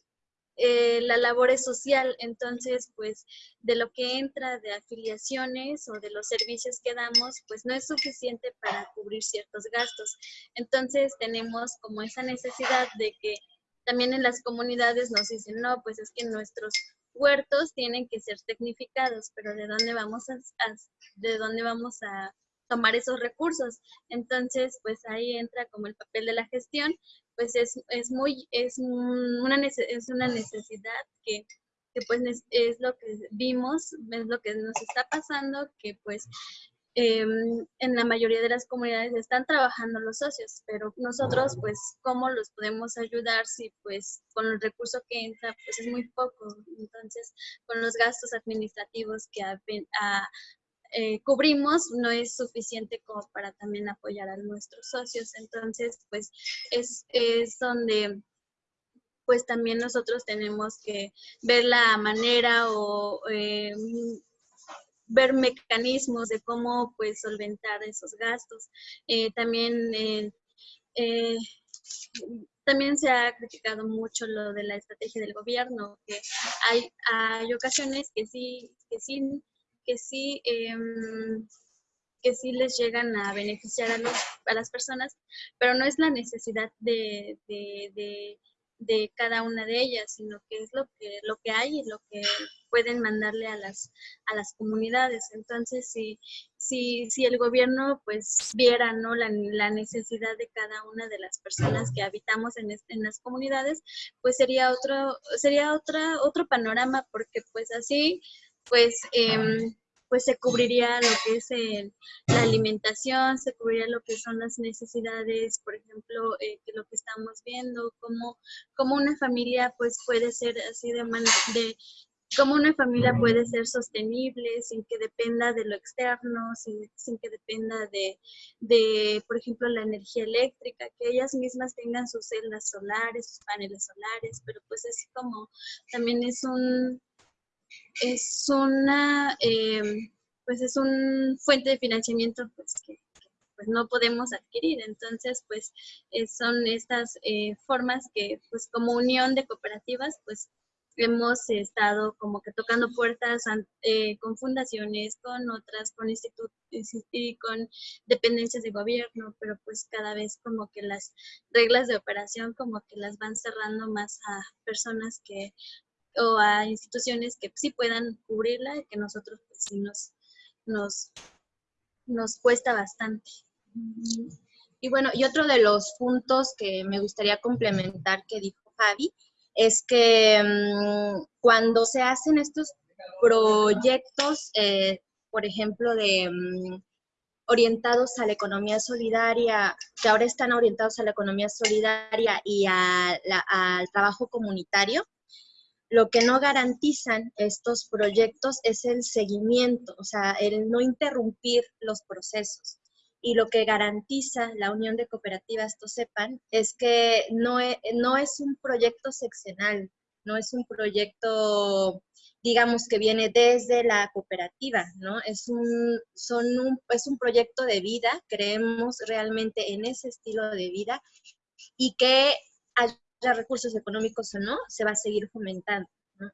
eh, la labor es social, entonces pues de lo que entra de afiliaciones o de los servicios que damos, pues no es suficiente para cubrir ciertos gastos. Entonces tenemos como esa necesidad de que también en las comunidades nos dicen, no, pues es que nuestros huertos tienen que ser tecnificados, pero ¿de dónde vamos a, de dónde vamos a tomar esos recursos? Entonces, pues ahí entra como el papel de la gestión, pues es, es muy, es una, es una necesidad que, que pues es lo que vimos, es lo que nos está pasando, que pues em, en la mayoría de las comunidades están trabajando los socios, pero nosotros, pues, ¿cómo los podemos ayudar si, pues, con el recurso que entra, pues, es muy poco? Entonces, con los gastos administrativos que a, eh, cubrimos no es suficiente como para también apoyar a nuestros socios. Entonces, pues es, es donde pues también nosotros tenemos que ver la manera o eh, ver mecanismos de cómo pues solventar esos gastos. Eh, también también se ha criticado mucho lo de la estrategia del gobierno, que hay, hay ocasiones que sí, que sí que sí, em, que sí les llegan a beneficiar a, los, a las personas, pero no es la necesidad de, de, de, cada una de ellas, sino que es lo que, lo que hay y lo que pueden mandarle a las, a las comunidades. Entonces, si, si, si el gobierno pues viera ¿no? la, la, necesidad de cada una de las personas que habitamos en, en las comunidades, pues sería otro, sería otra, otro panorama, porque pues así pues, em, pues se cubriría lo que es la alimentación, se cubriría lo que son las necesidades, por ejemplo, eh, lo que estamos viendo, cómo, cómo una familia pues puede ser así de, de cómo una familia puede ser sostenible sin que dependa de lo externo, sin, sin que dependa de, de, por ejemplo, la energía eléctrica, que ellas mismas tengan sus celdas solares, sus paneles solares, pero pues es como, también es un, es una, em, pues es un fuente de financiamiento pues, que, pues no podemos adquirir. Entonces, pues eh, son estas eh, formas que, pues como unión de cooperativas, pues hemos estado como que tocando puertas eh, con fundaciones, con otras, con institutos y con dependencias de gobierno, pero pues cada vez como que las reglas de operación como que las van cerrando más a personas que o a instituciones que sí puedan cubrirla que nosotros pues, sí nos, nos, nos cuesta bastante. Y bueno, y otro de los puntos que me gustaría complementar que dijo Javi es que mm, cuando se hacen estos proyectos, eh, por ejemplo, de mm, orientados a la economía solidaria, que ahora están orientados a la economía solidaria y al trabajo comunitario, lo que no garantizan estos proyectos es el seguimiento, o sea, el no interrumpir los procesos. Y lo que garantiza la Unión de Cooperativas, esto sepan, es que no es, no es un proyecto seccional, no es un proyecto, digamos, que viene desde la cooperativa, ¿no? Es un, son es un proyecto de vida, creemos realmente en ese estilo de vida y que recursos económicos o no, se va a seguir fomentando.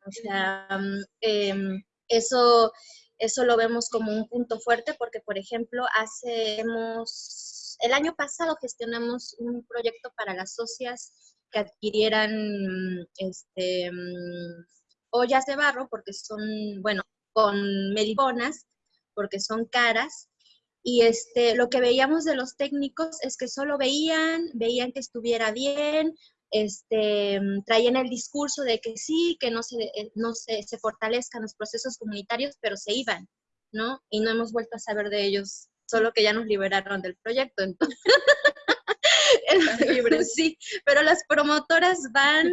O sea, mm, em, eso, eso lo vemos como un punto fuerte porque, por ejemplo, hacemos, el año pasado gestionamos un proyecto para las socias que adquirieran este, ollas de barro porque son, bueno, con melibonas porque son caras. Y este, lo que veíamos de los técnicos es que solo veían, veían que estuviera bien, este, traían el discurso de que sí, que no, se, eh, no se, se fortalezcan los procesos comunitarios, pero se iban, ¿no? Y no hemos vuelto a saber de ellos, solo que ya nos liberaron del proyecto. Entonces, *laughs* *laughs* sí, pero las promotoras van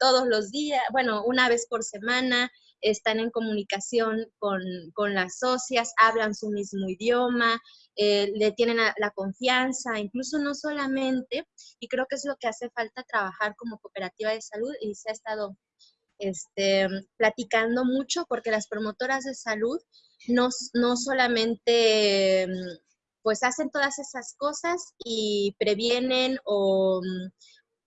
todos los días, bueno, una vez por semana, están en comunicación con, con las socias, hablan su mismo idioma, eh, le tienen la, confianza, incluso no solamente, y creo que es lo que hace falta trabajar como cooperativa de salud y se ha estado este, platicando mucho porque las promotoras de salud no, no solamente pues hacen todas esas cosas y previenen o,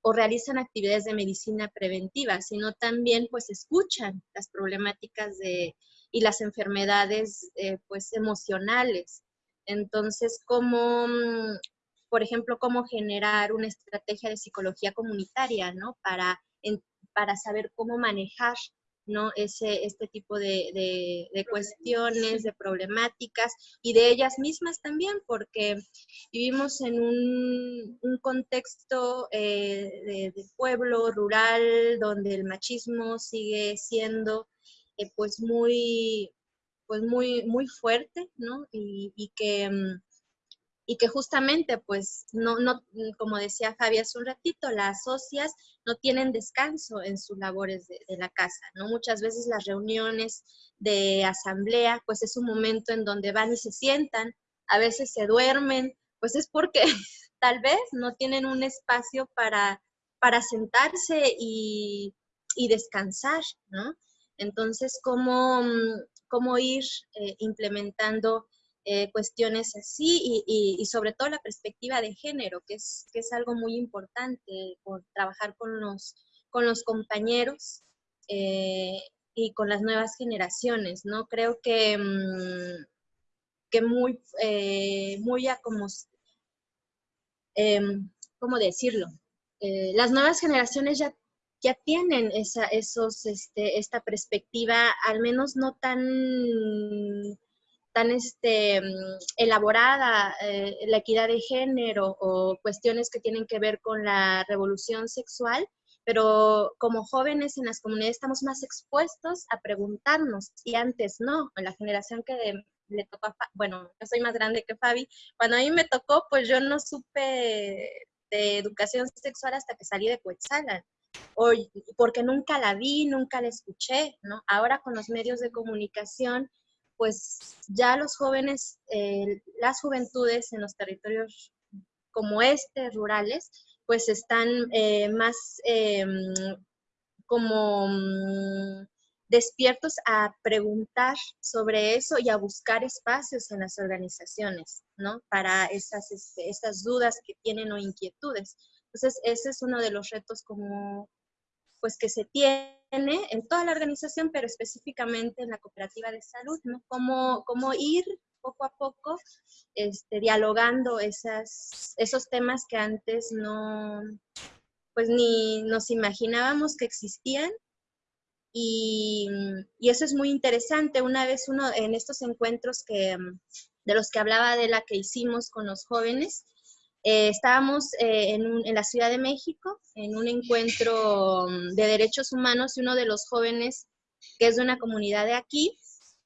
o realizan actividades de medicina preventiva, sino también pues escuchan las problemáticas de, y las enfermedades eh, pues emocionales. Entonces, cómo, mm, por ejemplo, cómo generar una estrategia de psicología comunitaria, ¿no? Para, para saber cómo manejar ¿no? Ese, este tipo de, cuestiones, de problemáticas y de ellas mismas también, porque vivimos en un, contexto eh, de, pueblo rural donde el machismo sigue siendo eh, pues muy pues muy muy fuerte, ¿no? Y, que mm, y que justamente, pues, no, no, como decía Javi hace un ratito, las socias no tienen descanso en sus labores de, la casa, ¿no? Muchas veces las reuniones de asamblea, pues es un momento en donde van y se sientan, a veces se duermen, pues es porque *laughs* tal vez no tienen un espacio para, para sentarse y, descansar, ¿no? Entonces, ¿cómo, cómo ir eh, implementando eh, cuestiones así y, sobre todo la perspectiva de género, que es, que es algo muy importante, por trabajar con los, con los compañeros eh, y con las nuevas generaciones, ¿no? Creo que, mm, que muy, muy a como, em, ¿cómo decirlo? las nuevas generaciones ya ya tienen esa, esos, este, esta perspectiva, al menos no tan tan este, mm, elaborada eh, la equidad de género o cuestiones que tienen que ver con la revolución sexual, pero como jóvenes en las comunidades estamos más expuestos a preguntarnos y antes no, en la generación que le tocó a, bueno, yo soy más grande que Fabi, cuando a mí me tocó, pues yo no supe de educación sexual hasta que salí de Coetzalan. O, porque nunca la vi, nunca la escuché, ¿no? Ahora con los medios de comunicación pues ya los jóvenes, eh, las juventudes en los territorios como este, rurales, pues están eh, más em, como mm, despiertos a preguntar sobre eso y a buscar espacios en las organizaciones, ¿no? Para esas, este, dudas que tienen o inquietudes. Entonces, ese es uno de los retos como, pues, que se tiene en toda la organización, pero específicamente en la cooperativa de salud, ¿no? Cómo, cómo ir poco a poco este, dialogando esas, esos temas que antes no, pues ni nos imaginábamos que existían. Y, y, eso es muy interesante. Una vez uno en estos encuentros que, de los que hablaba de la que hicimos con los jóvenes, eh, estábamos eh, en, la Ciudad de México en un encuentro mm, de derechos humanos y uno de los jóvenes, que es de una comunidad de aquí,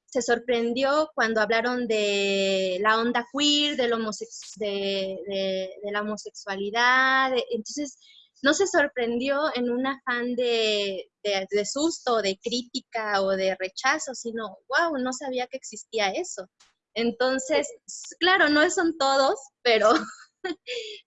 se sorprendió cuando hablaron de la onda queer, de, la homosexualidad. entonces, no se sorprendió en un afán de, de, susto, de crítica o de rechazo, sino, wow, no sabía que existía eso. Entonces, claro, no son todos, pero *laughs* *laughs*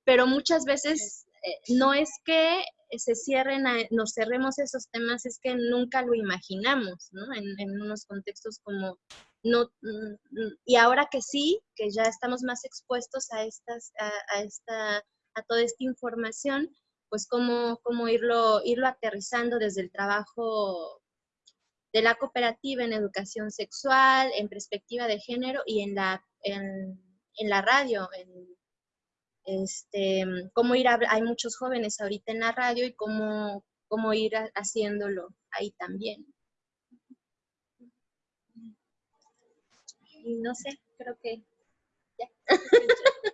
pero muchas veces eh, no es que se cierren, nos cerremos esos temas, es que nunca lo imaginamos, ¿no? En, unos contextos como, no, mm, y ahora que sí, que ya estamos más expuestos a, estas, a, esta, a toda esta información, pues cómo, cómo irlo, irlo aterrizando desde el trabajo de la cooperativa en educación sexual, en perspectiva de género y en la, en, en la radio, en este, cómo ir a, hay muchos jóvenes ahorita en la radio y cómo, cómo ir haciéndolo ahí también. Y no sé, creo que ya. *laughs*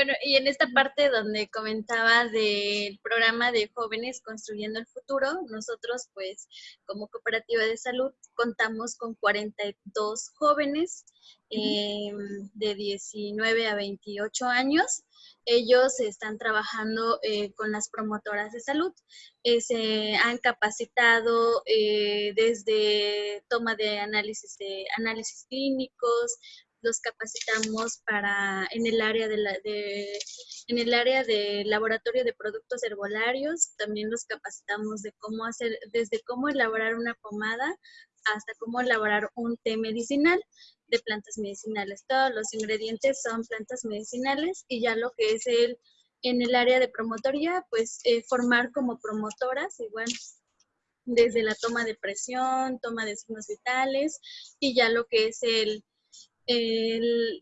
Bueno, y en esta parte donde comentaba del programa de jóvenes construyendo el futuro, nosotros pues como cooperativa de salud contamos con 42 jóvenes em, de 19 a 28 años. Ellos están trabajando eh, con las promotoras de salud. Eh, se han capacitado eh, desde toma de análisis de análisis clínicos, los capacitamos para en el área de, la, de en el área de laboratorio de productos herbolarios, también los capacitamos de cómo hacer desde cómo elaborar una pomada hasta cómo elaborar un té medicinal de plantas medicinales. Todos los ingredientes son plantas medicinales y ya lo que es el en el área de promotoría, pues eh, formar como promotoras, igual desde la toma de presión, toma de signos vitales y ya lo que es el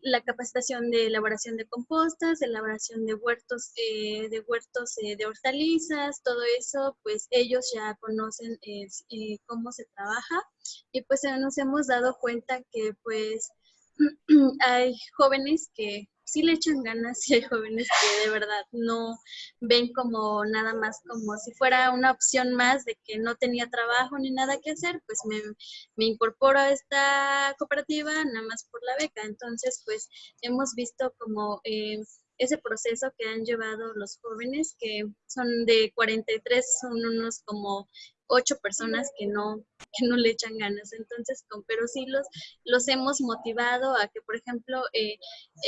la capacitación de elaboración de compostas, elaboración de huertos, eh, de huertos eh, de hortalizas, todo eso, pues ellos ya conocen eh, cómo se trabaja. Y pues nos hemos dado cuenta que pues *clears throat* hay jóvenes que sí le echan ganas *laughs* y hay jóvenes que de verdad no ven como nada más como si fuera una opción más de que no tenía trabajo ni nada que hacer, pues me, me incorporo a esta cooperativa nada más por la beca. Entonces, pues hemos visto como... Eh, ese proceso que han llevado los jóvenes, que son de 43, son unos como ocho personas que no, que no le echan ganas. Entonces, con, pero sí los, los hemos motivado a que, por ejemplo, eh,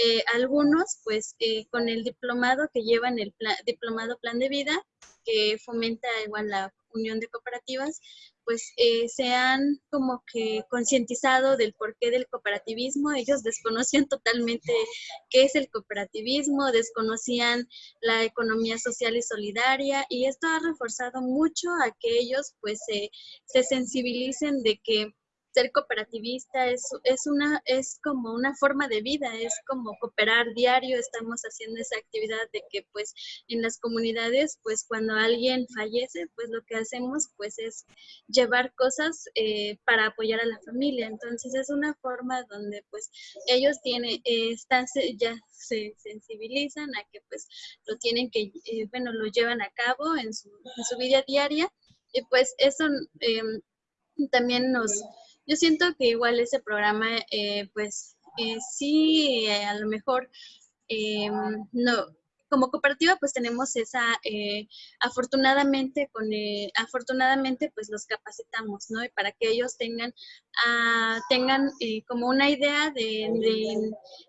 eh, algunos, pues, eh, con el diplomado que llevan el diplomado plan de vida, que fomenta igual la unión de cooperativas, pues eh, se han como que concientizado del porqué del cooperativismo. Ellos *laughs* desconocían totalmente qué es el cooperativismo, desconocían la economía social y solidaria y esto ha reforzado mucho a que ellos pues se sensibilicen de que ser cooperativista es, es, una, es como una forma de vida, es como cooperar diario, estamos haciendo esa actividad de que pues en las comunidades pues cuando alguien fallece pues lo que hacemos pues es llevar cosas eh, para apoyar a la familia, entonces es una forma donde pues ellos tienen, eh, están, ya se sensibilizan a que pues lo tienen que, eh, bueno, lo llevan a cabo en su, en su vida diaria. Y pues eso em, también nos yo siento que igual ese programa, eh, pues eh, sí, eh, a lo mejor no, como cooperativa pues tenemos esa, eh, afortunadamente, con, eh, afortunadamente pues los capacitamos, ¿no? Y para que ellos tengan, ah, tengan eh, como una idea de,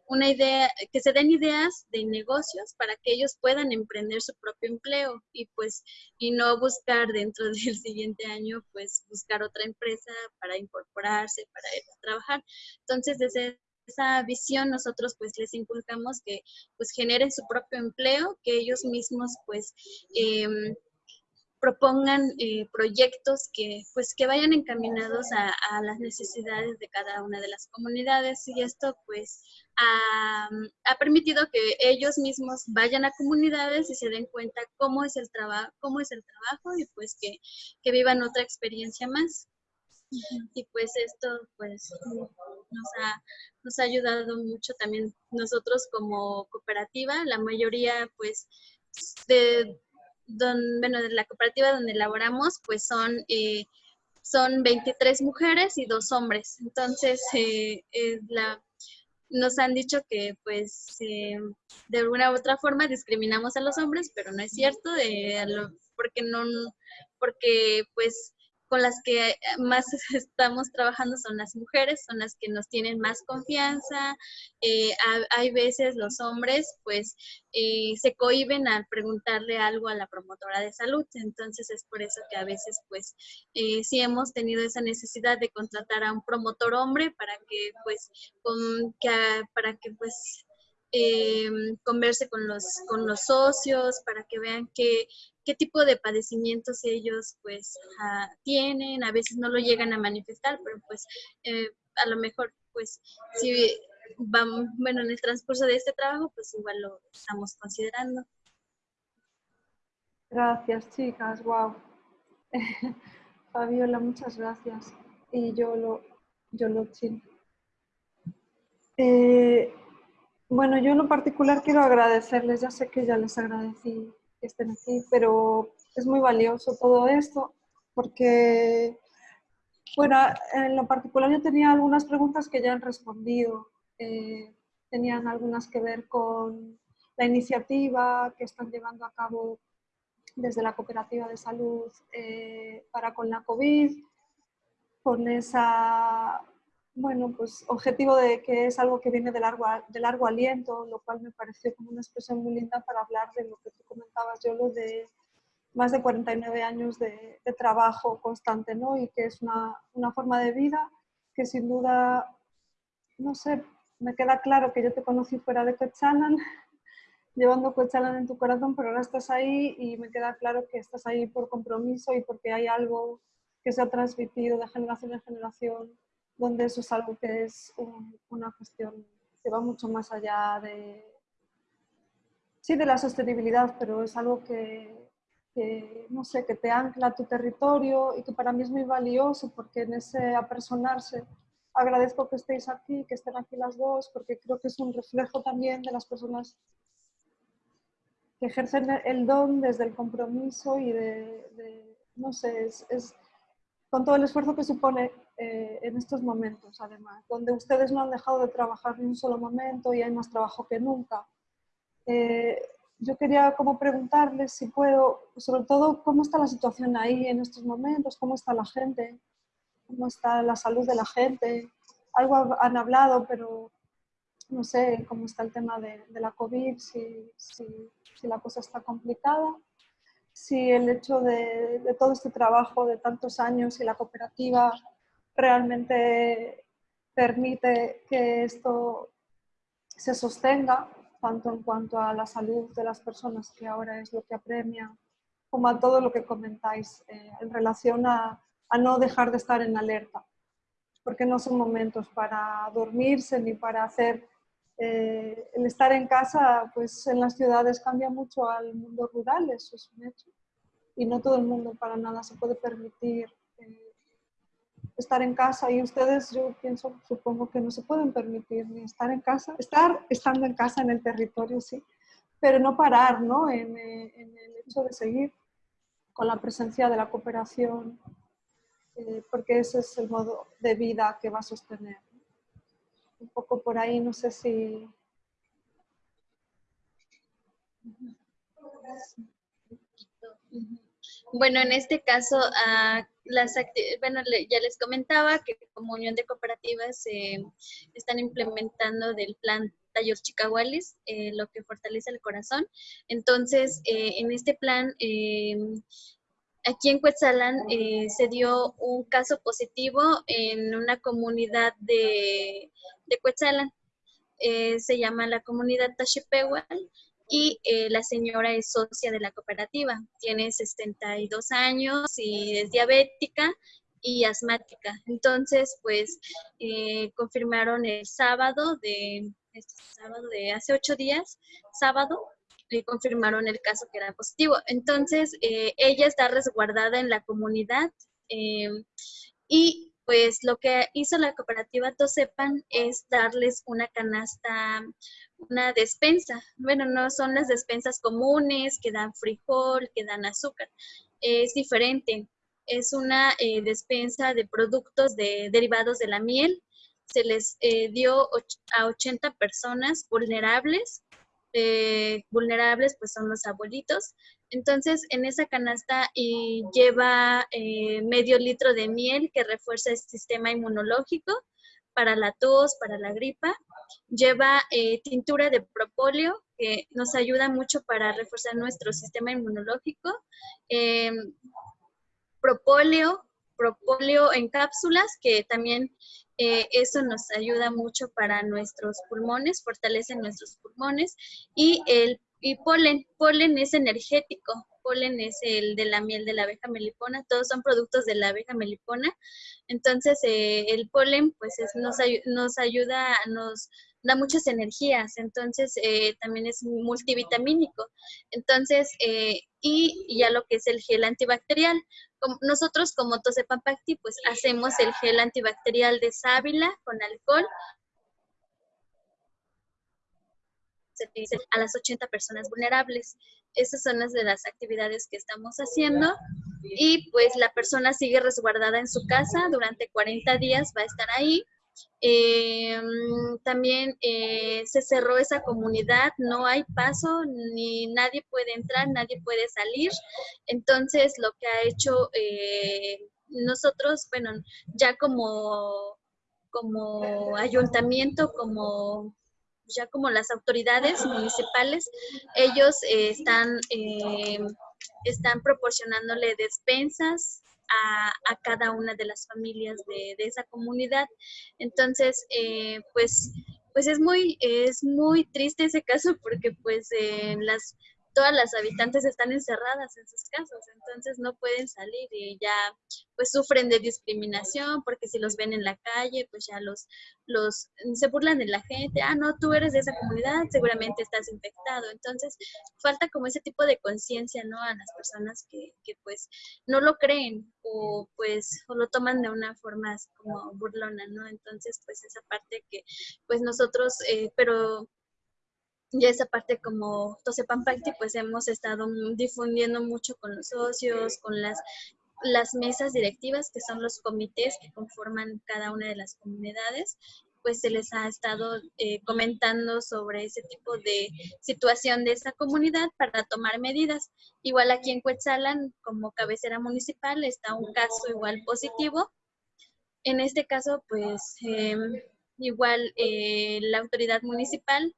una idea, que se den ideas de negocios para que ellos puedan emprender su propio empleo y pues, y no buscar dentro *laughs* del siguiente año pues buscar otra empresa para incorporarse, para ir a trabajar. Entonces, desde esa visión nosotros pues les inculcamos que pues generen su propio empleo, que ellos mismos pues em, propongan eh, proyectos que pues que vayan encaminados a, las necesidades de cada una de las comunidades. Y esto pues ha, permitido que ellos mismos vayan a comunidades y se den cuenta cómo es el trabajo cómo es el trabajo y pues que, que vivan otra experiencia más y pues esto pues nos ha, nos ha ayudado mucho también nosotros como cooperativa, la mayoría pues de, bueno, de la cooperativa donde elaboramos pues son, eh, son 23 mujeres y dos hombres, entonces eh, la, nos han dicho que pues eh, de alguna u otra forma discriminamos a los hombres, pero no es cierto, porque no, porque pues con las que eh, más *laughs* estamos trabajando son las mujeres, son las que nos tienen más confianza. Eh, hay veces los hombres pues eh, se cohiben al preguntarle algo a la promotora de salud, entonces es por eso que a veces pues sí hemos tenido esa necesidad de contratar a un promotor hombre para que pues para que pues converse con los, con los socios, para que vean que qué tipo de padecimientos ellos pues ah, tienen, a veces no lo llegan a manifestar, pero pues eh, a lo mejor pues si vamos, bueno, en el transcurso de este trabajo, pues igual lo estamos considerando. Gracias, chicas, wow. *laughs* Fabiola, muchas gracias. Y yo lo, yo lo eh, bueno, yo en lo particular quiero agradecerles, ya sé que ya les agradecí que estén aquí, pero es muy valioso todo esto porque, bueno, en lo particular yo tenía algunas preguntas que ya han respondido. Eh, tenían algunas que ver con la iniciativa que están llevando a cabo desde la Cooperativa de Salud eh, para con la COVID, con esa bueno, pues objetivo de que es algo que viene de largo, de largo aliento, lo cual me pareció como una expresión muy linda para hablar de lo que tú comentabas, yo lo de más de 49 años de, trabajo constante, ¿no? Y que es una, una, forma de vida que sin duda, no sé, me queda claro que yo te conocí fuera de Cochalan, *laughs* llevando Cochalan en tu corazón, pero ahora estás ahí y me queda claro que estás ahí por compromiso y porque hay algo que se ha transmitido de generación en generación donde eso es algo que es una cuestión que va mucho más allá de, sí, de la sostenibilidad, pero es algo que, no sé, que te ancla a tu territorio y que para mí es muy valioso porque en ese apersonarse agradezco que estéis aquí, que estén aquí las dos, porque creo que es un reflejo también de las personas que ejercen el don desde el compromiso y de, no sé, es, con todo el esfuerzo que supone eh, en estos momentos, además, donde ustedes no han dejado de trabajar ni un solo momento y hay más trabajo que nunca. Eh, yo quería como preguntarles si puedo, sobre todo, cómo está la situación ahí en estos momentos, cómo está la gente, cómo está la salud de la gente. Algo han hablado, pero no sé cómo está el tema de, la COVID, si, si, si la cosa está complicada si el hecho de, de, todo este trabajo de tantos años y la cooperativa realmente permite que esto se sostenga, tanto en cuanto a la salud de las personas, que ahora es lo que apremia, como a todo lo que comentáis eh, en relación a, no dejar de estar en alerta, porque no son momentos para dormirse ni para hacer... Eh, el estar en casa, pues en las ciudades cambia mucho al mundo rural, eso es un hecho. Y no todo el mundo para nada se puede permitir estar en casa y ustedes, yo pienso, supongo que no se pueden permitir ni estar en casa, estar estando en casa en el territorio, sí, pero no parar ¿no? En, eh, el hecho de seguir con la presencia de la cooperación, eh, porque ese es el modo de vida que va a sostener. Un poco por ahí, no sé si... Bueno, en este caso, uh, las bueno, ya les comentaba que como Unión de Cooperativas eh, están implementando del plan Taller Chicahualis, eh, lo que fortalece el corazón. Entonces, eh, en este plan, aquí en Cuetzalan se dio un caso positivo en una comunidad de, de Cuetzalan. se llama la comunidad Tashipehual y eh, la señora es socia de la cooperativa. Tiene 62 años y es diabética y asmática. Entonces, pues, eh, confirmaron el sábado de, este sábado de hace ocho días, sábado, y confirmaron el caso que era positivo. Entonces, eh, ella está resguardada en la comunidad y pues lo que hizo la cooperativa Tosepan es darles una canasta, una despensa. Bueno, no son las despensas comunes que dan frijol, que dan azúcar. Es diferente. Es una eh, despensa de productos de, derivados de la miel. Se les eh, dio a 80 personas vulnerables. Eh, vulnerables pues son los abuelitos. Entonces, en esa canasta lleva medio litro de miel que refuerza el sistema inmunológico para la tos, para la gripa. Lleva eh, tintura de propóleo, que nos ayuda mucho para reforzar nuestro sistema inmunológico. Propóleo, propóleo en cápsulas, que también eh, eso nos ayuda mucho para nuestros pulmones, fortalece nuestros pulmones. Y el y polen, polen es energético, polen es el de la miel de la abeja melipona, todos son productos de la abeja melipona. Entonces, eh, el polen pues nos, nos ayuda, nos da muchas energías, entonces eh, también es multivitamínico. Entonces, eh, y ya lo que es el gel antibacterial. nosotros como Tosepampacti, pues hacemos el gel antibacterial de sábila con alcohol a las 80 personas vulnerables. Esas son las de las actividades que estamos haciendo y pues la persona sigue resguardada en su casa durante 40 días, va a estar ahí. Eh, también eh, se cerró esa comunidad, no hay paso, ni nadie puede entrar, nadie puede salir. Entonces, lo que ha hecho eh, nosotros, bueno, ya como, como ayuntamiento, como ya como las autoridades municipales, ellos eh, están, eh, están proporcionándole despensas a, cada una de las familias de, esa comunidad. Entonces, eh, pues, pues es muy, es muy triste ese caso porque pues las todas las habitantes están encerradas en sus casas, entonces no pueden salir y ya pues sufren de discriminación porque si los ven en la calle, pues ya los, los se burlan de la gente, ah, no, tú eres de esa comunidad, seguramente estás infectado. Entonces falta como ese tipo de conciencia, ¿no? A las personas que, que pues no lo creen o pues o lo toman de una forma como burlona, ¿no? Entonces pues esa parte que pues nosotros, eh, pero ya esa parte como Tosepampacti, pues hemos estado difundiendo mucho con los socios, con las, las mesas directivas, que son los comités que conforman cada una de las comunidades, pues se les ha estado eh, comentando sobre ese tipo de situación de esa comunidad para tomar medidas. Igual aquí en Cuetzalan, como cabecera municipal, está un caso igual positivo. En este caso, pues em, igual eh, la autoridad municipal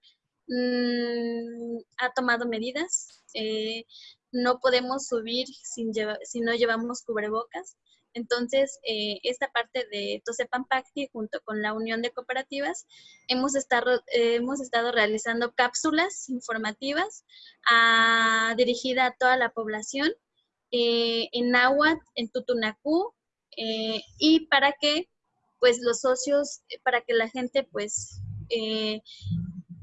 Mm, ha tomado medidas. Eh, no podemos subir si no llevamos cubrebocas. Entonces, eh, esta parte de Tosepampacti junto con la Unión de Cooperativas hemos estado, estado realizando cápsulas informativas a, dirigida a toda la población eh, en Nahuatl, en Tutunacú, y para que pues los socios, para que la gente pues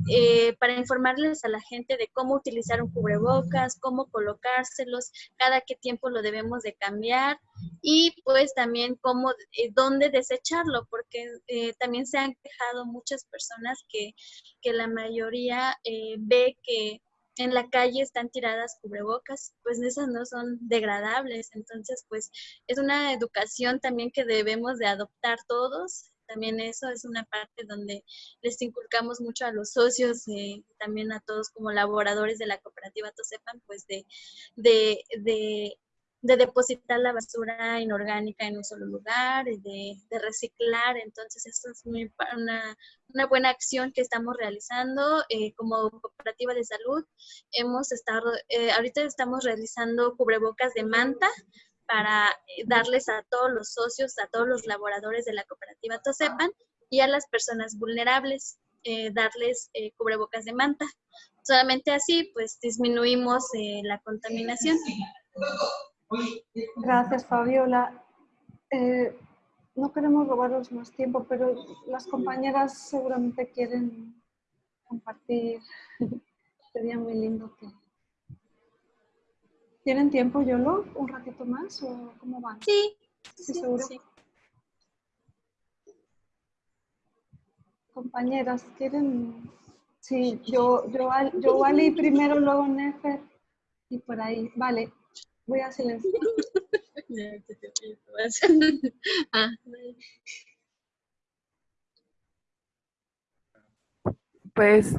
eh, para informarles a la gente de cómo utilizar un cubrebocas, cómo colocárselos, cada qué tiempo lo debemos de cambiar y pues también cómo, eh, dónde desecharlo, porque eh, también se han quejado muchas personas que, que la mayoría ve que en la calle están tiradas cubrebocas, pues esas no son degradables, entonces pues es una educación también que debemos de adoptar todos también eso es una parte donde les inculcamos mucho a los socios, y también a todos como laboradores de la cooperativa Tosepan, pues de, de, de, depositar la basura inorgánica en un solo lugar, de, de reciclar. Entonces, esto es muy, una, una, buena acción que estamos realizando eh, como cooperativa de salud. Hemos estado, eh, ahorita estamos realizando cubrebocas de manta para eh, darles a todos los socios, a todos los laboradores de la cooperativa Tosepan y a las personas vulnerables, eh, darles eh, cubrebocas de manta. Solamente así, pues, disminuimos la contaminación. Gracias, Fabiola. no queremos robaros más tiempo, pero las compañeras seguramente quieren compartir. *laughs* Sería muy lindo que ¿Tienen tiempo, Yolo? ¿Un ratito más o cómo van? Sí. ¿Sí, seguro? Compañeras, ¿quieren? Sí, yo, yo, yo Wally primero, luego Nefer y por ahí. Vale, voy a silenciar. *laughs* Ah. Pues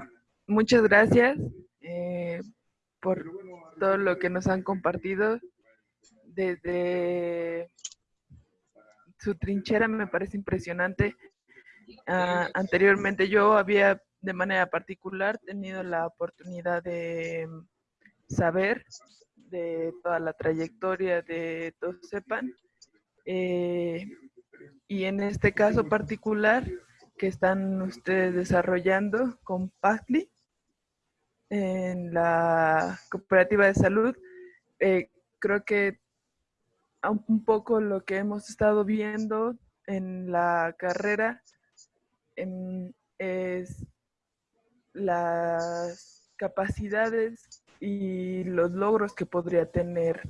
muchas gracias eh, por todo lo que nos han compartido. Desde su trinchera me parece impresionante. Ah, anteriormente yo había de manera particular tenido la oportunidad de saber de toda la trayectoria de Tosepan eh, y en este caso particular que están ustedes desarrollando con PACLI, en la cooperativa de salud, eh, creo que un poco lo que hemos estado viendo en la carrera es las capacidades y los logros que podría tener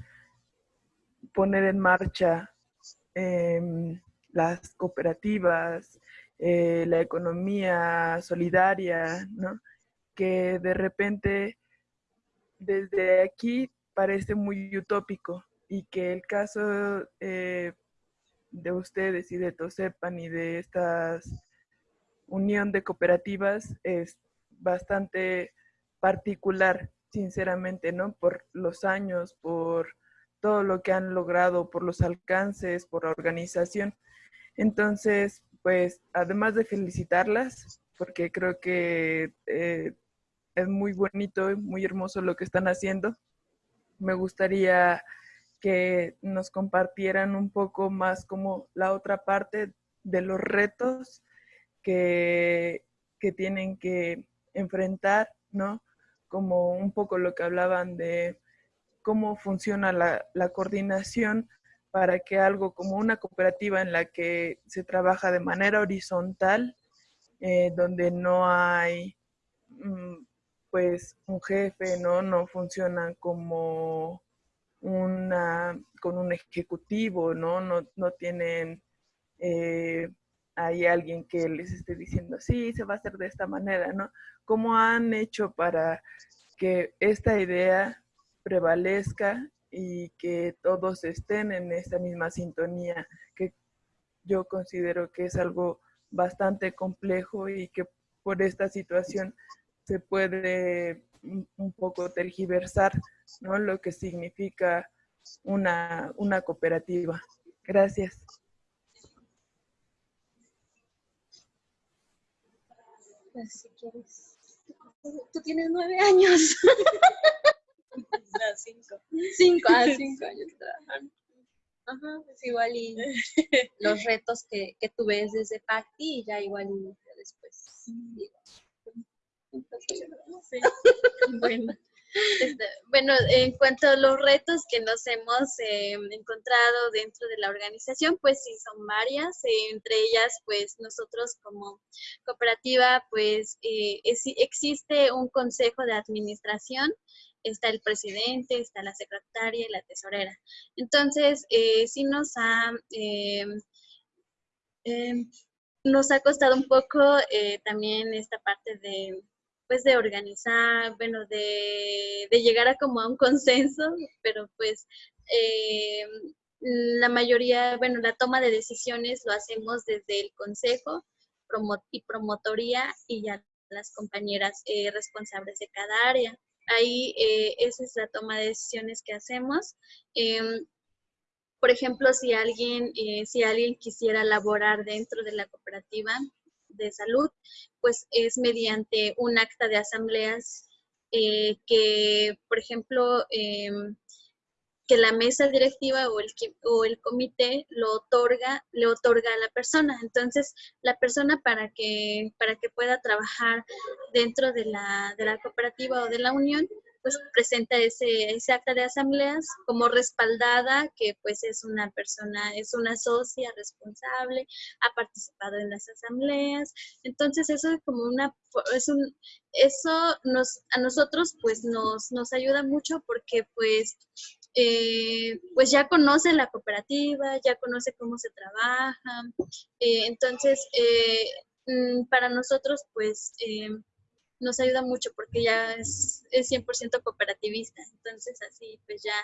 poner en marcha em, las cooperativas, eh, la economía solidaria, ¿no? Que de repente desde aquí parece muy utópico y que el caso eh, de ustedes y de Tosepan y de esta unión de cooperativas es bastante particular, sinceramente, ¿no? Por los años, por todo lo que han logrado, por los alcances, por la organización. Entonces, pues, además de felicitarlas, porque creo que eh, es muy bonito y muy hermoso lo que están haciendo, me gustaría que nos compartieran un poco más como la otra parte de los retos que, que tienen que enfrentar, ¿no? Como un poco lo que hablaban de cómo funciona la, la coordinación para que algo como una cooperativa en la que se trabaja de manera horizontal, eh, donde no hay mm, pues un jefe, ¿no? No funcionan como una, con un ejecutivo, ¿no? No, no tienen eh, hay alguien que les esté diciendo, sí, se va a hacer de esta manera, ¿no? ¿Cómo han hecho para que esta idea prevalezca y que todos estén en esta misma sintonía, que yo considero que es algo bastante complejo y que por esta situación se puede un poco tergiversar ¿no? lo que significa una, una cooperativa. Gracias. Pues si quieres. Tú tienes nueve años. No, cinco. Cinco, ah, cinco años trabajando. Ajá, pues igual y los retos que, que tú ves desde Pacti y ya igual y después bueno. Este, bueno, en cuanto a los retos que nos hemos eh, encontrado dentro de la organización, pues sí, son varias. Eh, entre ellas, pues nosotros como cooperativa, pues eh, existe un consejo de administración, está el presidente, está la secretaria y la tesorera. Entonces, sí nos ha... Em, em, nos ha costado un poco también esta parte de, pues de organizar, bueno, de, llegar a como a un consenso, pero pues eh, la mayoría, bueno, la toma de decisiones lo hacemos desde el consejo y promotoría y ya las compañeras eh, responsables de cada área. Ahí eh, esa es la toma de decisiones que hacemos. Em, por ejemplo, si alguien, si alguien quisiera laborar dentro de la cooperativa, de salud, pues es mediante un acta de asambleas eh, que, por ejemplo, em, que la mesa directiva o el, o el comité lo otorga, le otorga a la persona. Entonces, la persona para que, para que pueda trabajar dentro de la, de la cooperativa o de la unión, pues presenta ese, ese acta de asambleas como respaldada, que pues es una persona, es una socia responsable, ha participado en las asambleas. Entonces eso es como una, es un, eso nos, a nosotros pues nos, nos ayuda mucho porque pues eh, pues ya conoce la cooperativa, ya conoce cómo se trabaja. Eh, entonces, eh, mm, para nosotros, pues, nos ayuda mucho porque ya es, es 100% cooperativista. Entonces, así pues ya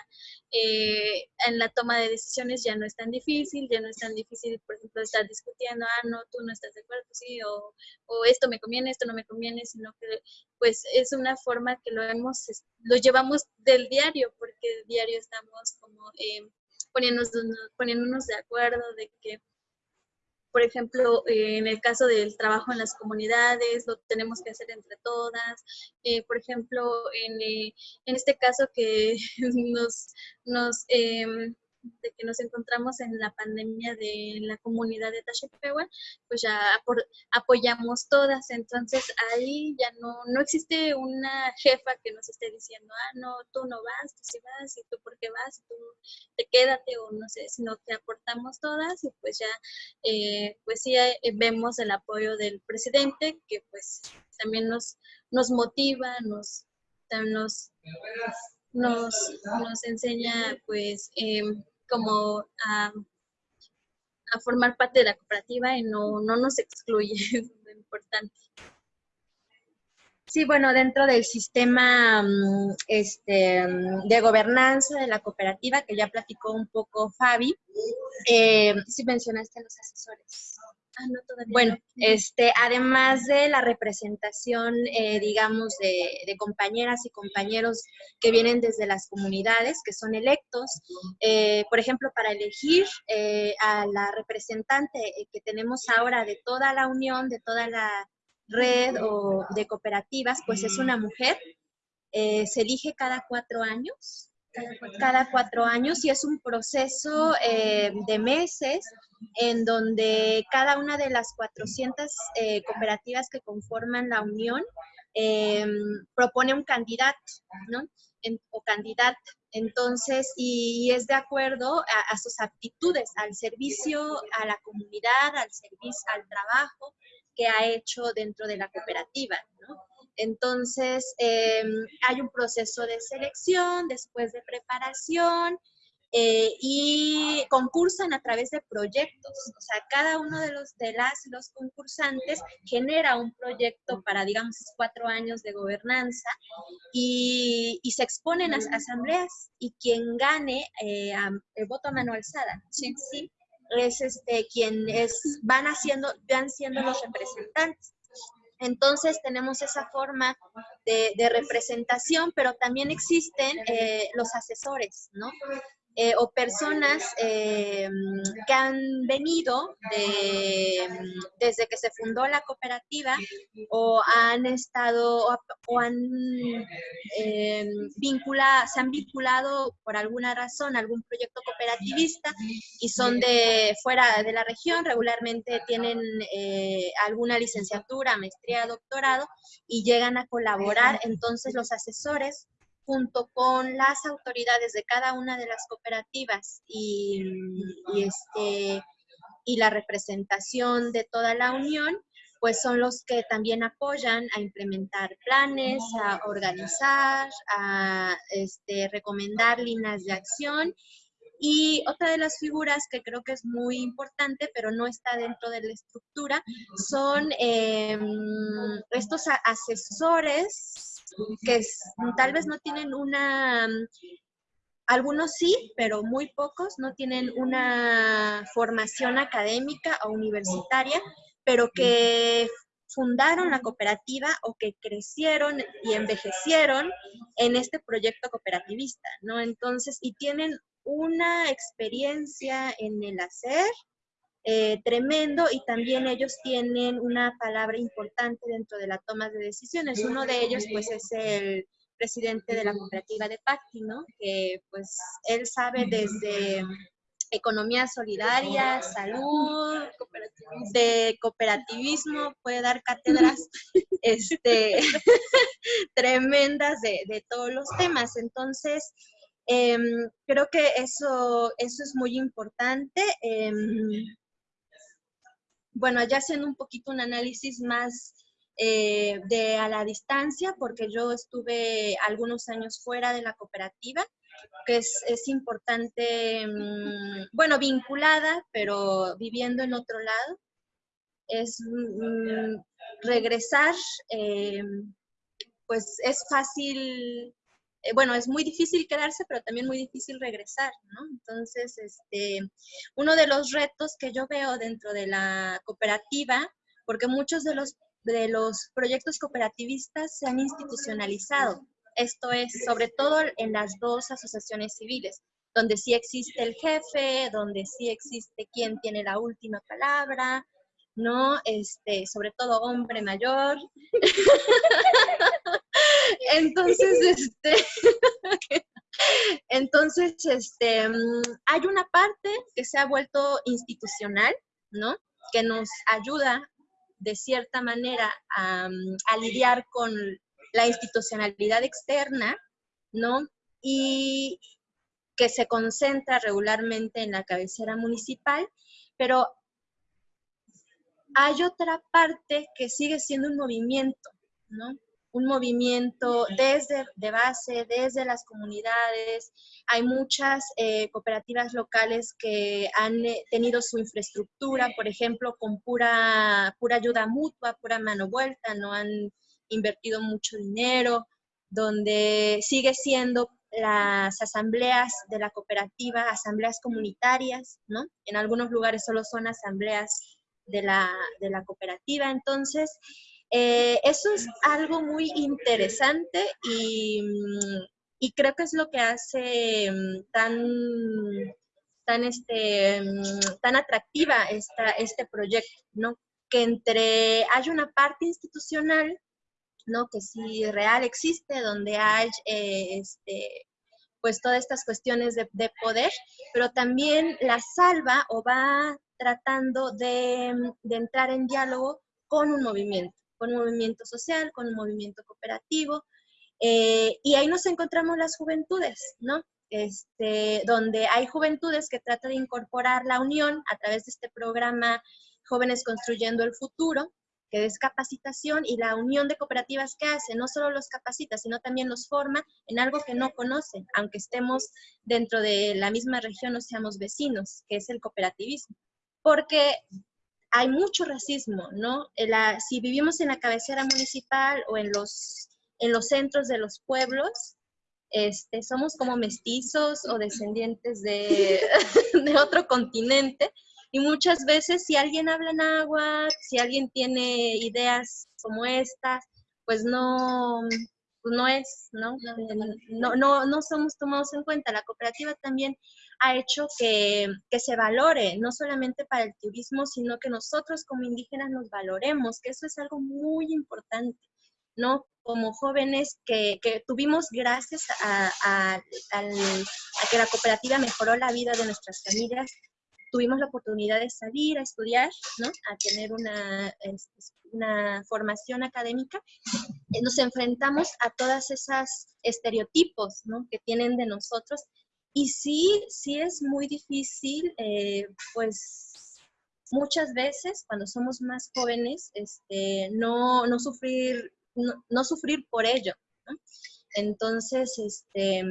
eh, en la toma de decisiones ya no es tan difícil, ya no es tan difícil, por ejemplo, estar discutiendo, ah, no, tú no estás de acuerdo, sí, o, o esto me conviene, esto no me conviene, sino que pues es una forma que lo hemos, lo llevamos del diario, porque diario estamos como eh, poniéndonos, poniéndonos de acuerdo de que por ejemplo, eh, en el caso del trabajo en las comunidades, lo tenemos que hacer entre todas. Eh, por ejemplo, en, eh, en, este caso que *laughs* nos, nos, em, de que nos encontramos en la pandemia de la comunidad de Tashepehua, pues ya apoyamos todas. Entonces ahí ya no, no existe una jefa que nos esté diciendo, ah, no, tú no vas, tú sí vas, y tú por qué vas, tú te quédate, o no sé, sino que aportamos todas y pues ya, eh, pues sí eh, vemos el apoyo del presidente, que pues también nos, nos motiva, nos, nos nos, nos enseña pues em, como a, formar parte de la cooperativa y no, no nos excluye, *laughs* es lo importante. Sí, bueno, dentro del sistema mm, este, de gobernanza de la cooperativa, que ya platicó un poco Fabi, eh, sí mencionaste a los asesores. Ah, no, todavía bueno, este, además de la representación, eh, digamos, de, compañeras y compañeros que vienen desde las comunidades, que son electos, eh, por ejemplo, para elegir eh, a la representante que tenemos ahora de toda la unión, de toda la red o de cooperativas, pues es una mujer. se elige cada cuatro años cada cuatro años y es un proceso eh, de meses en donde cada una de las 400 eh, cooperativas que conforman la unión eh, propone un candidato, ¿no? o candidata. Entonces, y, es de acuerdo a, a, sus aptitudes, al servicio a la comunidad, al servicio, al trabajo que ha hecho dentro de la cooperativa, ¿no? Entonces, em, hay un proceso de selección, después de preparación, eh, y concursan a través de proyectos. O sea, cada uno de los de las los concursantes genera un proyecto para, digamos, cuatro años de gobernanza y, se exponen a asambleas y quien gane eh, el voto a mano alzada. ¿sí? es este, quien es, van haciendo, van siendo los representantes. Entonces tenemos esa forma de, representación, pero también existen eh, los asesores, ¿no? Eh, o personas eh, que han venido desde que se fundó la cooperativa o han estado o, han eh, vinculado, se han vinculado por alguna razón a algún proyecto cooperativista y son de fuera de la región, regularmente tienen alguna licenciatura, maestría, doctorado y llegan a colaborar, entonces los asesores junto con las autoridades de cada una de las cooperativas y, este, y la representación de toda la unión, pues son los que también apoyan a implementar planes, a organizar, a este, recomendar líneas de acción. Y otra de las figuras que creo que es muy importante, pero no está dentro de la estructura, son em, estos asesores que tal vez no tienen una, algunos sí, pero muy pocos no tienen una formación académica o universitaria, pero que fundaron la cooperativa o que crecieron y envejecieron en este proyecto cooperativista, ¿no? Entonces, y tienen una experiencia en el hacer, eh, tremendo y también ellos tienen una palabra importante dentro de la toma de decisiones. Uno de ellos pues es el presidente de la cooperativa de Pacti, ¿no? Que pues él sabe desde economía solidaria, salud, de cooperativismo, puede dar cátedras *laughs* este, *laughs* tremendas de, de, todos los temas. Entonces, em, creo que eso, eso es muy importante. Em, bueno, ya haciendo un poquito un análisis más eh, de a la distancia, porque yo estuve algunos años fuera de la cooperativa, que es, importante, mm, bueno, vinculada, pero viviendo en otro lado. Es mm, regresar, eh, pues es fácil bueno, es muy difícil quedarse, pero también muy difícil regresar, ¿no? Entonces, este, uno de los retos que yo veo dentro de la cooperativa, porque muchos de los, de los proyectos cooperativistas se han institucionalizado, esto es, sobre todo en las dos asociaciones civiles, donde sí existe el jefe, donde sí existe quien tiene la última palabra, ¿no? Este, sobre todo hombre mayor. *laughs* Entonces, este, *laughs* Entonces, este, hay una parte que se ha vuelto institucional, ¿no? Que nos ayuda de cierta manera a, a lidiar con la institucionalidad externa, ¿no? Y que se concentra regularmente en la cabecera municipal, pero hay otra parte que sigue siendo un movimiento, ¿no? Un movimiento desde de base, desde las comunidades. Hay muchas eh, cooperativas locales que han eh, tenido su infraestructura, por ejemplo, con pura, pura ayuda mutua, pura mano vuelta, no han invertido mucho dinero, donde sigue siendo las asambleas de la cooperativa, asambleas comunitarias, ¿no? En algunos lugares solo son asambleas de la, cooperativa. Entonces, eh, eso es algo muy interesante y, y, creo que es lo que hace mm, tan, tan, este, mm, tan atractiva esta, este proyecto, ¿no? Que entre, hay una parte institucional, ¿no? Que sí real existe, donde hay, eh, este, pues todas estas cuestiones de, poder, pero también la salva o va tratando de, entrar en diálogo con un movimiento, con un movimiento social, con un movimiento cooperativo. Eh, y ahí nos encontramos las juventudes, ¿no? Este, donde hay juventudes que tratan de incorporar la unión a través de este programa Jóvenes Construyendo el Futuro, que es capacitación y la unión de cooperativas que hace, no solo los capacita, sino también los forma en algo que no conocen, aunque estemos dentro de la misma región o seamos vecinos, que es el cooperativismo porque hay mucho racismo, ¿no? si vivimos en la cabecera municipal o en los, en los centros de los pueblos, este, somos como mestizos o descendientes de, *laughs* de otro continente. Y muchas veces si alguien habla en agua, si alguien tiene ideas como estas, pues no, no es, ¿no? No, no, no somos tomados en cuenta. La cooperativa también ha hecho que, se valore, no solamente para el turismo, sino que nosotros como indígenas nos valoremos, que eso es algo muy importante, ¿no? Como jóvenes que, tuvimos gracias a, que la cooperativa mejoró la vida de nuestras familias, tuvimos la oportunidad de salir a estudiar, ¿no? A tener una, una formación académica, nos enfrentamos a todas esas estereotipos, ¿no? Que tienen de nosotros y sí, sí es muy difícil, eh, pues muchas veces cuando somos más jóvenes, este, no, no sufrir, no, sufrir por ello. Entonces, este,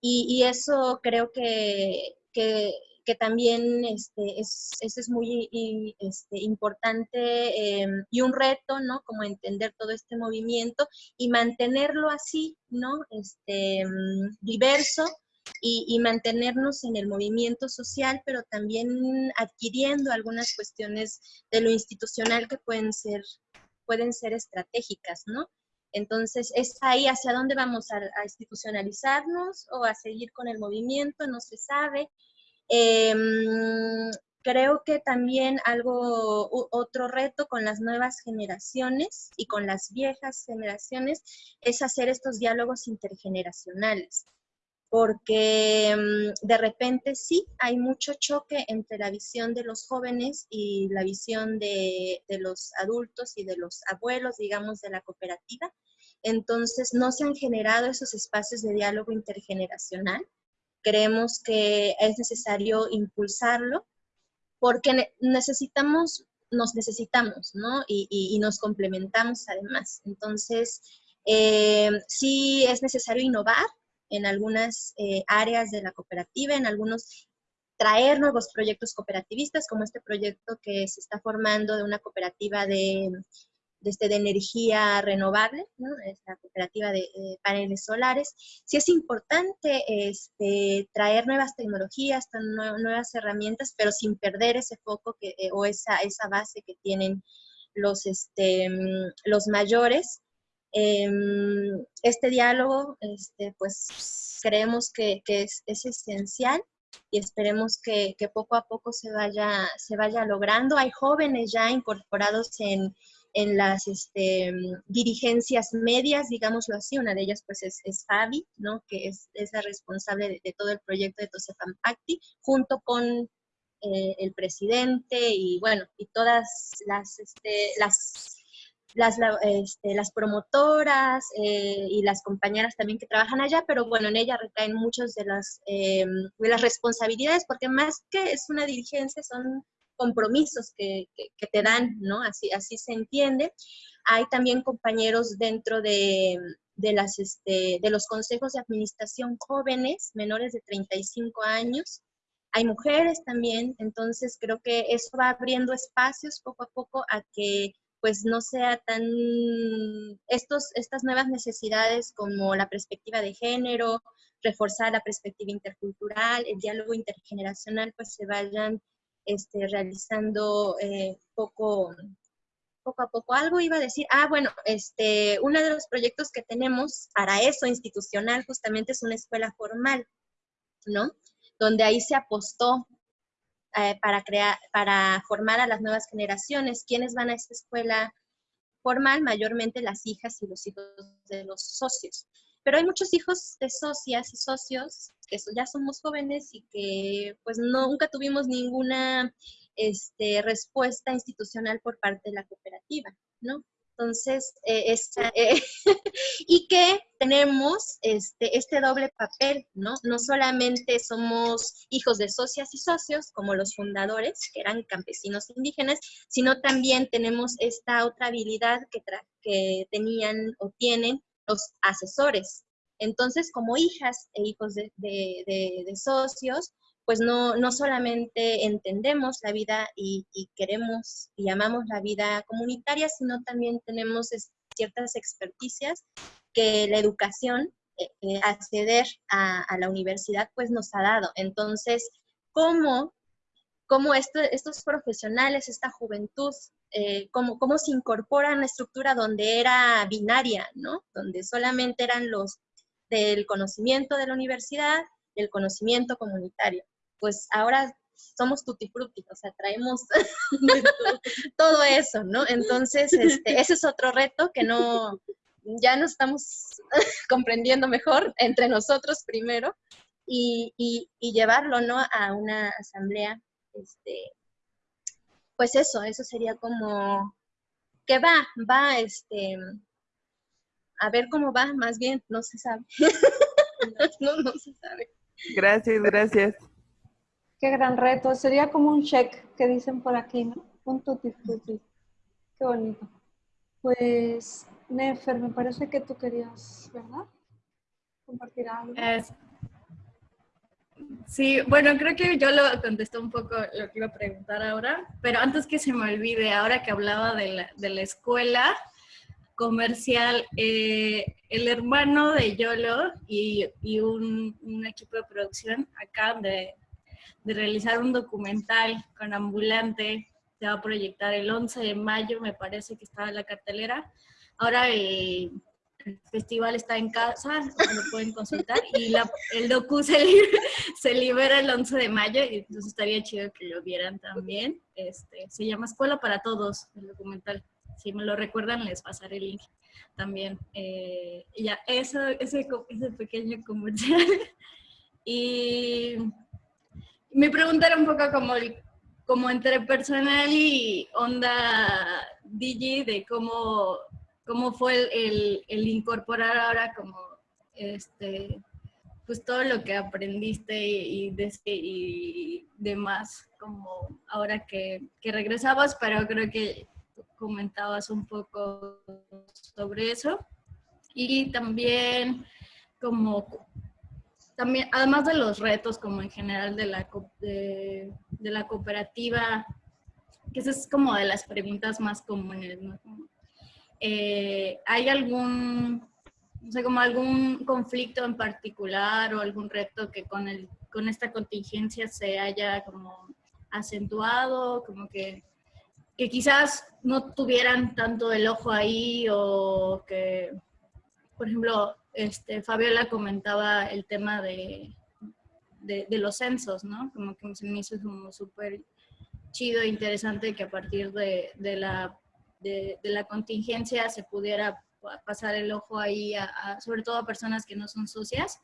y, eso creo que, también este, es, eso es muy este, importante em, y un reto, ¿no? Como entender todo este movimiento y mantenerlo así, ¿no? Este, diverso, y, mantenernos en el movimiento social, pero también adquiriendo algunas cuestiones de lo institucional que pueden ser, pueden ser estratégicas, ¿no? Entonces, es ahí hacia dónde vamos a, institucionalizarnos o a seguir con el movimiento, no se sabe. Em, creo que también algo, otro reto con las nuevas generaciones y con las viejas generaciones es hacer estos diálogos intergeneracionales porque mm, de repente sí hay mucho choque entre la visión de los jóvenes y la visión de, los adultos y de los abuelos, digamos, de la cooperativa. Entonces, no se han generado esos espacios de diálogo intergeneracional. Creemos que es necesario impulsarlo porque necesitamos, nos necesitamos, ¿no? Y, nos complementamos además. Entonces, eh, sí es necesario innovar, en algunas eh, áreas de la cooperativa, en algunos traer nuevos proyectos cooperativistas, como este proyecto que se está formando de una cooperativa de, de, este, de energía renovable, ¿no? esta cooperativa de paneles solares. Sí es importante este, traer nuevas tecnologías, nuevas herramientas, pero sin perder ese foco que, eh, o esa, esa base que tienen los, este, los mayores Em, este diálogo, este, pues creemos que, es, esencial y esperemos que, poco a poco se vaya, se vaya logrando. Hay jóvenes ya incorporados en, en las este, dirigencias medias, digámoslo así, una de ellas pues es, es Fabi, ¿no? que es, esa la responsable de, todo el proyecto de Tosefam Acti, junto con eh, el presidente y bueno, y todas las, este, las las, este, las promotoras eh, y las compañeras también que trabajan allá, pero bueno, en ella recaen muchas de las, eh, de las responsabilidades, porque más que es una dirigencia, son compromisos que, que, te dan, ¿no? Así, así se entiende. Hay también compañeros dentro de, de, las, este, de los consejos de administración jóvenes, menores de 35 años. Hay mujeres también, entonces creo que eso va abriendo espacios poco a poco a que pues no sea tan, estos, estas nuevas necesidades como la perspectiva de género, reforzar la perspectiva intercultural, el diálogo intergeneracional, pues se vayan este, realizando eh, poco, poco a poco. Algo iba a decir, ah, bueno, este, uno de los proyectos que tenemos para eso institucional justamente es una escuela formal, ¿no? Donde ahí se apostó eh, para, crear, para formar a las nuevas generaciones. ¿Quiénes van a esta escuela formal? Mayormente las hijas y los hijos de los socios. Pero hay muchos hijos de socias y socios que ya somos jóvenes y que pues nunca tuvimos ninguna este, respuesta institucional por parte de la cooperativa, ¿no? Entonces, eh, eh, *laughs* y que tenemos este, este doble papel, ¿no? No solamente somos hijos de socias y socios, como los fundadores, que eran campesinos indígenas, sino también tenemos esta otra habilidad que, que tenían o tienen los asesores. Entonces, como hijas e hijos de socios, pues no, no solamente entendemos la vida y, queremos y amamos la vida comunitaria, sino también tenemos ciertas experticias que la educación, eh, eh, acceder a, la universidad, pues nos ha dado. Entonces, ¿cómo, cómo estos profesionales, esta juventud, eh, cómo, cómo se incorpora a una estructura donde era binaria, ¿no? Donde solamente eran los del conocimiento de la universidad, del conocimiento comunitario pues ahora somos tutti frutti, o sea, traemos *laughs* todo eso, ¿no? Entonces, este, ese es otro reto que no, ya nos estamos *laughs* comprendiendo mejor entre nosotros primero y, llevarlo, ¿no? A una asamblea, este, pues eso, eso sería como, que va, va, este, a ver cómo va, más bien, no se sabe. *laughs* no, no se sabe. Gracias, gracias. Qué gran reto. Sería como un check que dicen por aquí, ¿no? Un tutti frutti. Qué bonito. Pues, Nefer, me parece que tú querías, ¿verdad? Compartir algo. sí, bueno, creo que yo lo contesté un poco lo que iba a preguntar ahora, pero antes que se me olvide, ahora que hablaba de la, escuela comercial, eh, el hermano de Yolo y, y un, un, equipo de producción acá de, de realizar un documental con ambulante. Se va a proyectar el 11 de mayo, me parece que estaba en la cartelera. Ahora el, festival está en casa, lo pueden consultar. Y el docu se, *laughs* libera el 11 de mayo, y entonces estaría chido que lo vieran también. Este, se llama Escuela para Todos, el documental. Si me lo recuerdan, les pasaré el link también. Eh, ya, eso, ese, ese pequeño comercial. *laughs* Y me preguntaron un poco como, como entre personal y onda DJ de cómo, cómo fue el, el, incorporar ahora como este pues todo lo que aprendiste y, y, demás, como ahora que, que, regresabas, pero creo que comentabas un poco sobre eso. Y también como también, además de los retos como en general de la, de, la cooperativa, que esa es como de las preguntas más comunes, ¿no? Eh, ¿Hay algún, no sé, como algún conflicto en particular o algún reto que con, el, con esta contingencia se haya como acentuado, como que, que quizás no tuvieran tanto el ojo ahí o que, por ejemplo, este, Fabiola comentaba el tema de, de, los censos, ¿no? Como que se me hizo como súper chido e interesante que a partir de, de, la, de, la contingencia se pudiera pasar el ojo ahí, sobre todo a personas que no son socias.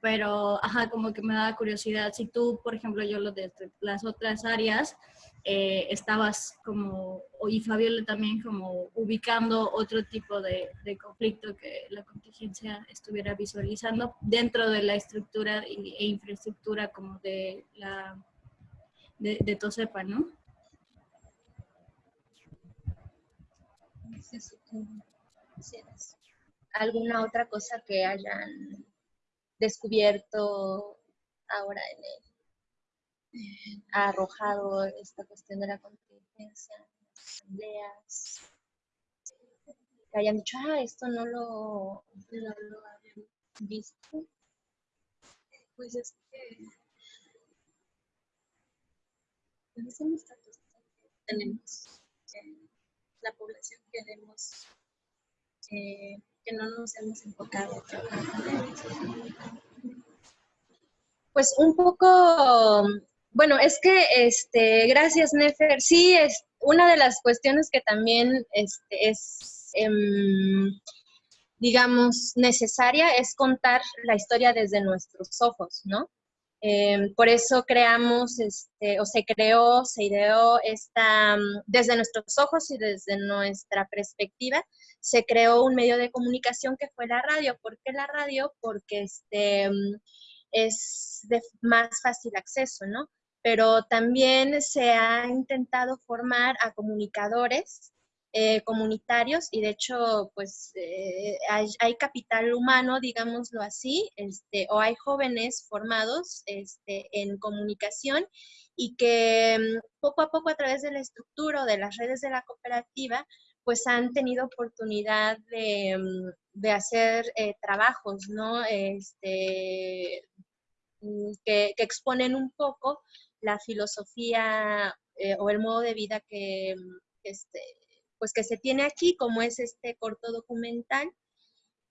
Pero, ajá, como que me da curiosidad, si tú, por ejemplo, yo lo de las otras áreas, eh, estabas como, y Fabiola también como ubicando otro tipo de, conflicto que la contingencia estuviera visualizando dentro de la estructura e infraestructura como de la de, de ¿no? ¿Alguna otra cosa que hayan descubierto ahora en el, ha arrojado esta cuestión de la contingencia, las asambleas, que hayan dicho, ah, esto no lo, no lo habían visto? Pues es que tenemos tenemos la población queremos que no nos hemos enfocado Pues un poco, bueno, es que, este, gracias Nefer, sí, es una de las cuestiones que también este, es, em, digamos, necesaria es contar la historia desde nuestros ojos, ¿no? Em, por eso creamos, este, o se creó, se ideó esta, mm, desde nuestros ojos y desde nuestra perspectiva, se creó un medio de comunicación que fue la radio. ¿Por qué la radio? Porque este, mm, es de más fácil acceso, ¿no? Pero también se ha intentado formar a comunicadores eh, comunitarios y de hecho pues eh, hay, capital humano, digámoslo así, este, o hay jóvenes formados este, en comunicación y que mm, poco a poco a través de la estructura o de las redes de la cooperativa pues han tenido oportunidad de, mm, hacer eh, trabajos, ¿no? Este, mm, que, exponen un poco la filosofía o el modo de vida que, este, pues que se tiene aquí, como es este corto documental,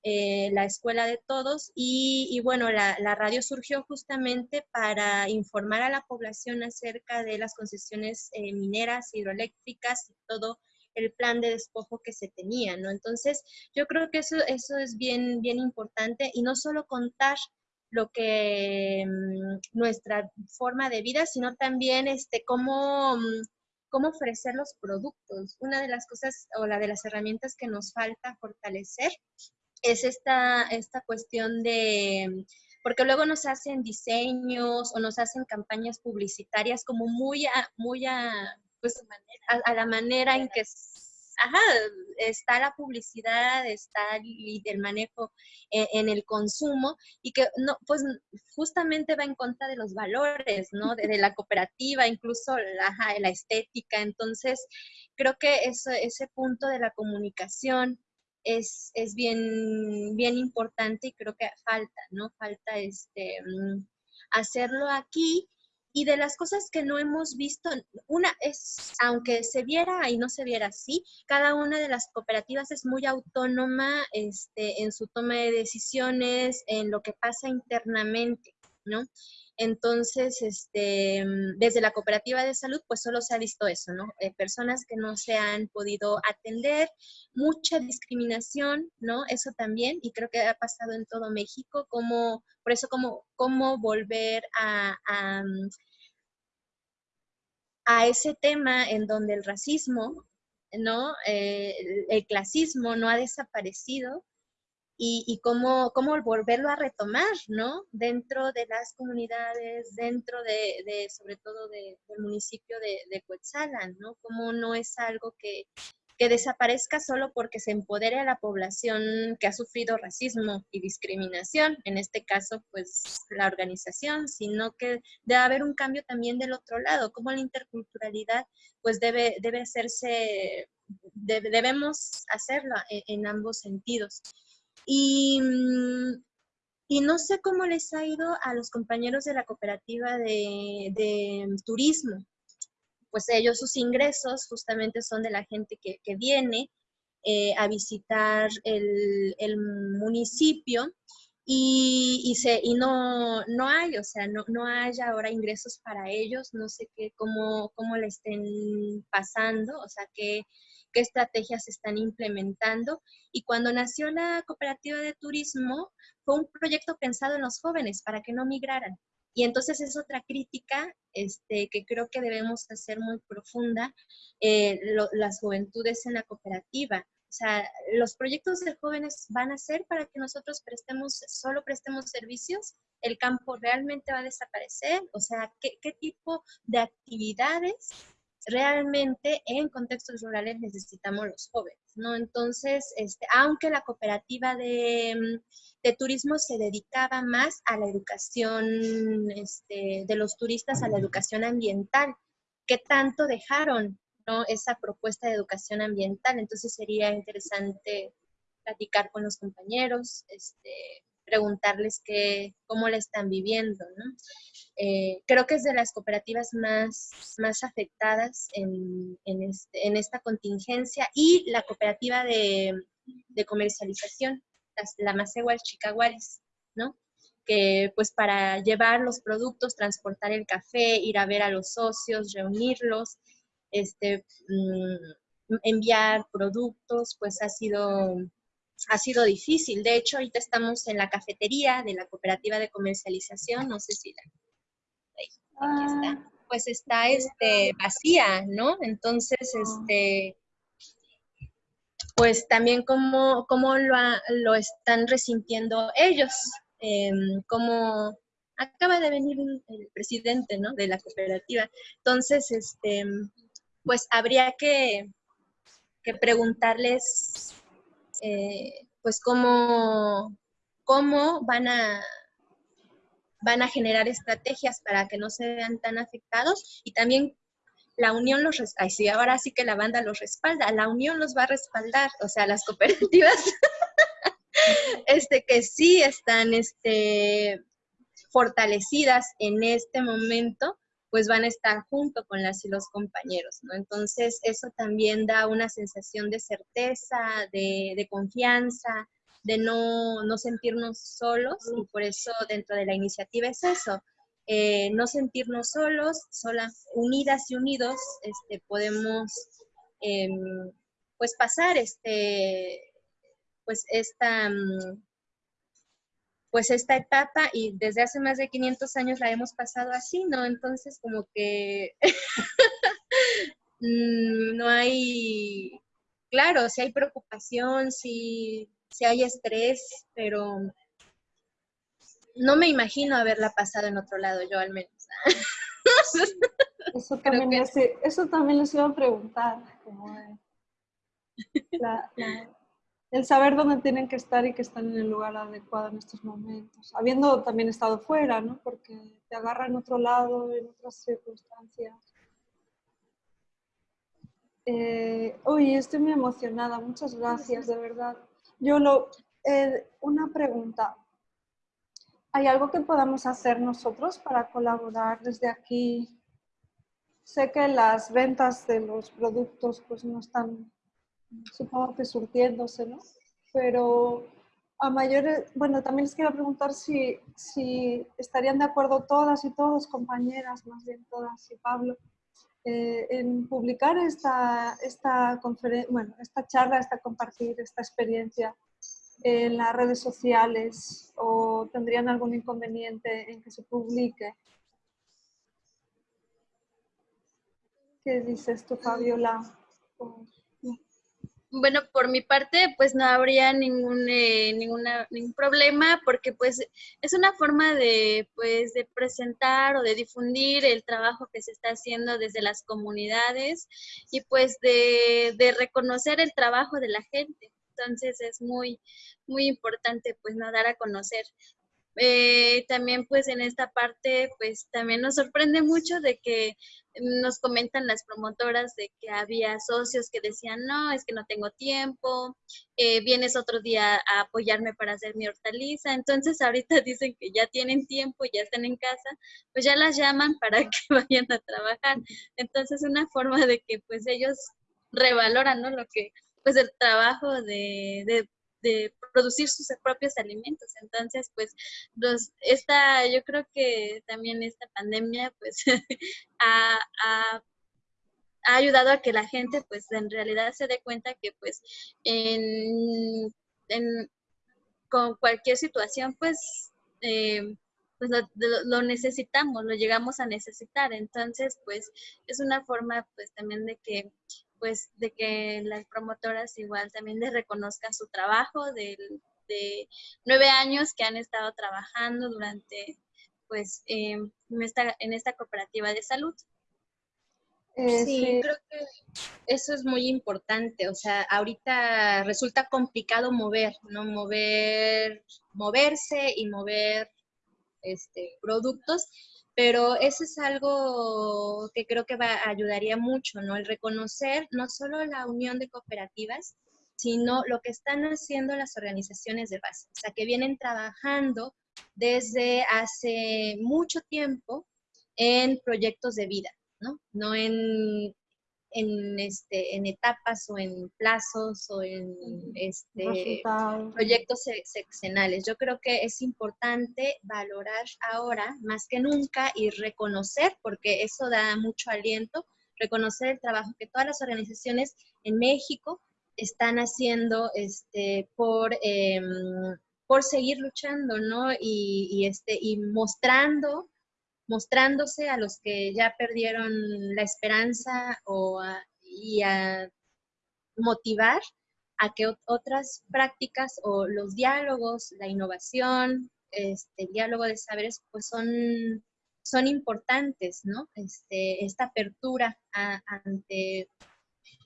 eh, La Escuela de Todos, y, bueno, la, radio surgió justamente para informar a la población acerca de las concesiones eh, mineras, hidroeléctricas y todo el plan de despojo que se tenía, ¿no? Entonces, yo creo que eso, eso es bien, bien importante y no solo contar lo que mm, nuestra forma de vida, sino también este, cómo... Mm, cómo ofrecer los productos. Una de las cosas o la de las herramientas que nos falta fortalecer es esta, esta cuestión de, porque luego nos hacen diseños o nos hacen campañas publicitarias como muy a, muy a, pues, a la manera en que ajá, está la publicidad, está el, manejo e, en, el consumo y que no, pues justamente va en contra de los valores, ¿no? De, la cooperativa, incluso la, estética. Entonces, creo que eso, ese punto de la comunicación es, es bien, bien importante y creo que falta, ¿no? Falta este, mm, hacerlo aquí y de las cosas que no hemos visto, una es, aunque se viera y no se viera así, cada una de las cooperativas es muy autónoma este, en su toma de decisiones, en lo que pasa internamente, ¿no? Entonces, este, desde la cooperativa de salud, pues solo se ha visto eso, ¿no? Eh, personas que no se han podido atender, mucha discriminación, ¿no? Eso también, y creo que ha pasado en todo México, como, por eso, como, cómo volver a, a, ese tema en donde el racismo, ¿no? Eh, el clasismo no ha desaparecido, y, cómo, cómo, volverlo a retomar, ¿no? Dentro de las comunidades, dentro de, sobre todo del municipio de, de ¿no? Como no es algo que, que desaparezca solo porque se empodere a la población que ha sufrido racismo y discriminación, en este caso, pues la organización, sino que debe haber un cambio también del otro lado, como la interculturalidad, pues debe, debe hacerse, debemos hacerlo en ambos sentidos. Mm, y, no sé cómo les ha ido a los compañeros de la cooperativa de, turismo. Pues ellos, sus ingresos justamente son de la gente que, viene eh, a visitar el, municipio y, y, se, y no, no hay, o sea, no, no hay ahora ingresos para ellos, no sé qué, cómo, cómo le estén pasando, o sea, qué, qué estrategias se están implementando. Y cuando nació la cooperativa de turismo, fue un proyecto pensado en los jóvenes para que no migraran. Y entonces es otra crítica este, que creo que debemos hacer muy profunda, eh, las juventudes en la cooperativa. O sea, los proyectos de jóvenes van a ser para que nosotros prestemos, solo prestemos servicios, el campo realmente va a desaparecer, o sea, ¿qué, qué tipo de actividades realmente en contextos rurales necesitamos los jóvenes, ¿no? Entonces, este, aunque la cooperativa de, mm, de, turismo se dedicaba más a la educación este, de los turistas, a la educación ambiental, ¿qué tanto dejaron ¿no? esa propuesta de educación ambiental? Entonces sería interesante platicar con los compañeros, este, preguntarles qué, cómo la están viviendo. ¿no? Eh, creo que es de las cooperativas más, más afectadas en, en, este, en esta contingencia y la cooperativa de, de comercialización, la, la Chicaguaris, ¿no? que pues para llevar los productos, transportar el café, ir a ver a los socios, reunirlos, este, mm, enviar productos, pues ha sido ha sido difícil. De hecho, ahorita estamos en la cafetería de la cooperativa de comercialización, no sé si la... Ahí, está. Ah. Pues está este, vacía, ¿no? Entonces, este, pues también cómo, cómo lo, lo, están resintiendo ellos, eh, cómo acaba de venir el presidente, ¿no? De la cooperativa. Entonces, este, pues habría que, que preguntarles eh, pues cómo, cómo van a van a generar estrategias para que no se vean tan afectados y también la unión los ay, sí, ahora sí que la banda los respalda, la unión los va a respaldar, o sea, las cooperativas *laughs* este que sí están este fortalecidas en este momento pues van a estar junto con las y los compañeros, ¿no? Entonces, eso también da una sensación de certeza, de, confianza, de no, no, sentirnos solos, y por eso dentro de la iniciativa es eso, eh, no sentirnos solos, solas, unidas y unidos, este, podemos em, pues pasar este, pues esta, mm, pues esta etapa y desde hace más de 500 años la hemos pasado así, ¿no? Entonces como que *laughs* mm, no hay, claro, si hay preocupación, si, si hay estrés, pero no me imagino haberla pasado en otro lado, yo al menos. *laughs* eso, también les, eso también les iba a preguntar, como la, el saber dónde tienen que estar y que están en el lugar adecuado en estos momentos, habiendo también estado fuera, ¿no? Porque te agarra en otro lado, en otras circunstancias. Eh, uy, estoy muy emocionada, muchas gracias, de verdad. Yo lo, eh, una pregunta. ¿Hay algo que podamos hacer nosotros para colaborar desde aquí? Sé que las ventas de los productos pues no están supongo que surtiéndose, ¿no? Pero a mayores, bueno, también les quiero preguntar si, si estarían de acuerdo todas y todos, compañeras, más bien todas y Pablo, eh, en publicar esta, esta bueno, esta charla, esta compartir, esta experiencia en las redes sociales o tendrían algún inconveniente en que se publique. ¿Qué dices tú, Fabiola? Bueno, por mi parte, pues no habría ningún, eh, ninguna, ningún problema porque pues es una forma de, pues, de presentar o de difundir el trabajo que se está haciendo desde las comunidades y pues de, de reconocer el trabajo de la gente. Entonces es muy, muy importante pues no dar a conocer. Eh, también pues en esta parte pues también nos sorprende mucho de que nos comentan las promotoras de que había socios que decían, no, es que no tengo tiempo, eh, vienes otro día a apoyarme para hacer mi hortaliza, entonces ahorita *laughs* dicen que ya tienen tiempo, ya están en casa, pues ya las llaman para *laughs* que vayan a trabajar. Entonces una forma de que pues ellos revaloran, ¿no? Lo que, pues el trabajo de, de de producir sus propios alimentos. Entonces, pues, los, esta, yo creo que también esta pandemia, pues, *laughs* ha, ayudado a que la gente, pues, en realidad se dé cuenta que, pues, en, en con cualquier situación, pues, eh, pues lo, lo, necesitamos, lo llegamos a necesitar. Entonces, pues es una forma pues también de que pues de que las promotoras igual también les reconozcan su trabajo de, de nueve años que han estado trabajando durante pues eh, en, esta, en esta cooperativa de salud. Eh, sí, creo que eso es muy importante. O sea, ahorita resulta complicado mover, ¿no? Mover, moverse y mover este, productos, pero eso es algo que creo que va, ayudaría mucho, ¿no? El reconocer no solo la unión de cooperativas, sino lo que están haciendo las organizaciones de base, o sea, que vienen trabajando desde hace mucho tiempo en proyectos de vida, ¿no? No en en, este, en etapas o en plazos o en este, proyectos seccionales. Yo creo que es importante valorar ahora más que nunca y reconocer, porque eso da mucho aliento, reconocer el trabajo que todas las organizaciones en México están haciendo este, por, em, por seguir luchando, ¿no? Y, y, este, y mostrando mostrándose a los que ya perdieron la esperanza o y a motivar a que otras prácticas o los diálogos, la innovación, este, el diálogo de saberes, pues son, son importantes, ¿no? Este, esta apertura ante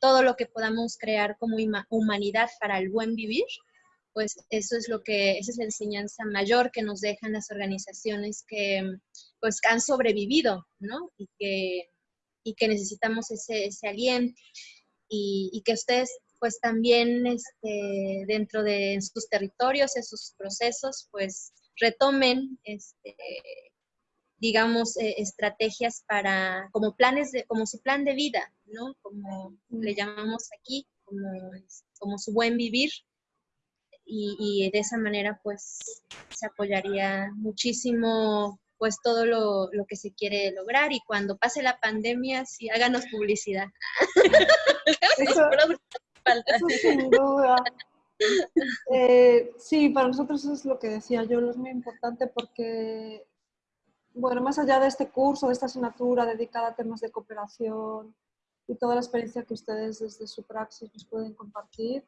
todo lo que podamos crear como humanidad para el buen vivir, pues eso es lo que, esa es la enseñanza mayor que nos dejan las organizaciones que pues han sobrevivido, ¿no? Y que, y que necesitamos ese, ese aliento y, y, que ustedes pues también este, dentro de sus territorios, en sus procesos, pues retomen este, digamos, eh, estrategias para, como planes, de, como su plan de vida, ¿no? Como le llamamos aquí, como, como su buen vivir, y, de esa manera pues se apoyaría muchísimo pues todo lo, que se quiere lograr y cuando pase la pandemia sí háganos publicidad. *laughs* Eso, sin duda. Eh, sí, para nosotros eso es lo que decía yo, es muy importante porque, bueno, más allá de este curso, de esta asignatura dedicada a temas de cooperación y toda la experiencia que ustedes desde su praxis nos pueden compartir,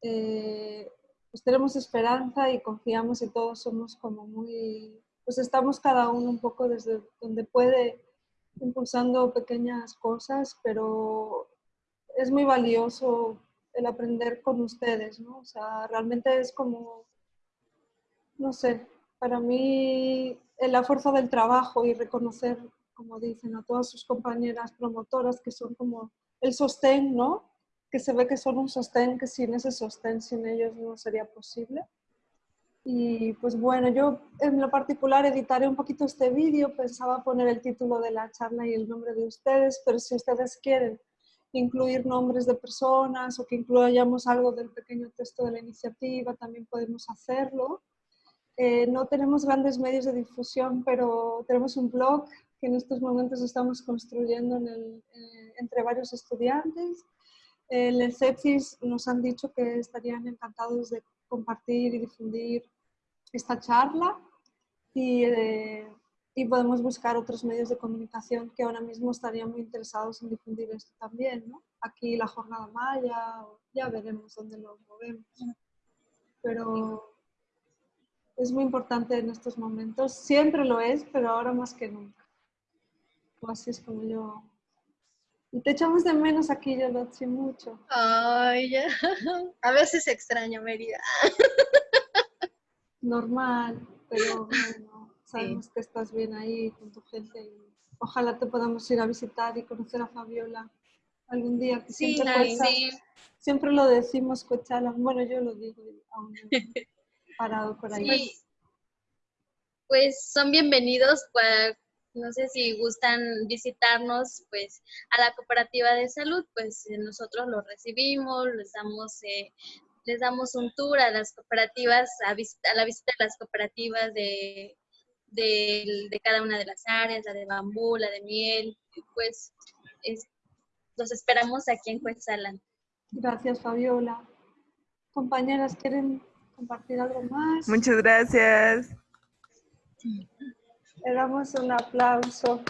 eh, pues tenemos esperanza y confiamos y todos somos como muy, pues estamos cada uno un poco desde donde puede impulsando pequeñas cosas, pero es muy valioso el aprender con ustedes, ¿no? O sea, realmente es como, no sé, para mí la fuerza del trabajo y reconocer, como dicen, a todas sus compañeras promotoras que son como el sostén, ¿no? que se ve que son un sostén, que sin ese sostén, sin ellos no sería posible. Y pues bueno, yo en lo particular editaré un poquito este vídeo, pensaba poner el título de la charla y el nombre de ustedes, pero si ustedes quieren incluir nombres de personas o que incluyamos algo del pequeño texto de la iniciativa, también podemos hacerlo. Eh, no tenemos grandes medios de difusión, pero tenemos un blog que en estos momentos estamos construyendo en el, eh, entre varios estudiantes el ECEPSIS nos han dicho que estarían encantados de compartir y difundir esta charla y, eh, y, podemos buscar otros medios de comunicación que ahora mismo estarían muy interesados en difundir esto también. Aquí la jornada maya, ya veremos dónde lo movemos. Pero es muy importante en estos momentos, siempre lo es, pero ahora más que nunca. Así es como yo y te echamos de menos aquí, yo lo sé mucho. Ay, ya. *laughs* A veces extraño Mérida. *laughs* Normal, pero *laughs* bueno, sabemos que estás bien ahí con tu gente. Y ojalá te podamos ir a visitar y conocer a Fabiola algún día. Que sí, siempre, sí. siempre lo decimos, Cochala. Bueno, yo lo digo aún *laughs* parado por ahí. Sí. Pues son bienvenidos para no sé si gustan visitarnos pues a la cooperativa de salud, pues nosotros los recibimos, les damos, eh, les damos un tour a las cooperativas, a, la visita de las cooperativas de, de, de cada una de las áreas, la de bambú, la de miel, y pues es- los esperamos aquí en Cuetzalan. Gracias, Fabiola. Compañeras, ¿quieren compartir algo más? Muchas gracias. Le damos un aplauso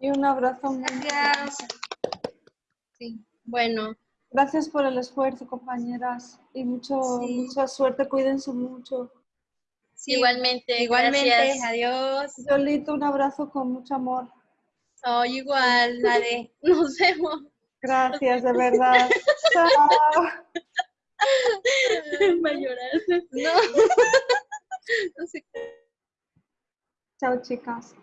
y un abrazo. muy Gracias. Sí. Bueno, Gracias por el esfuerzo, compañeras, y mucho, Sí. mucha suerte. Cuídense mucho. Sí, igualmente, Igualmente, gracias. adiós. Yolito, un abrazo con mucho amor. Oh, igual, dale. *laughs* Nos vemos. Gracias, de verdad. Chao. *laughs* Va a llorar. No. *laughs* No sé Chao, chicas.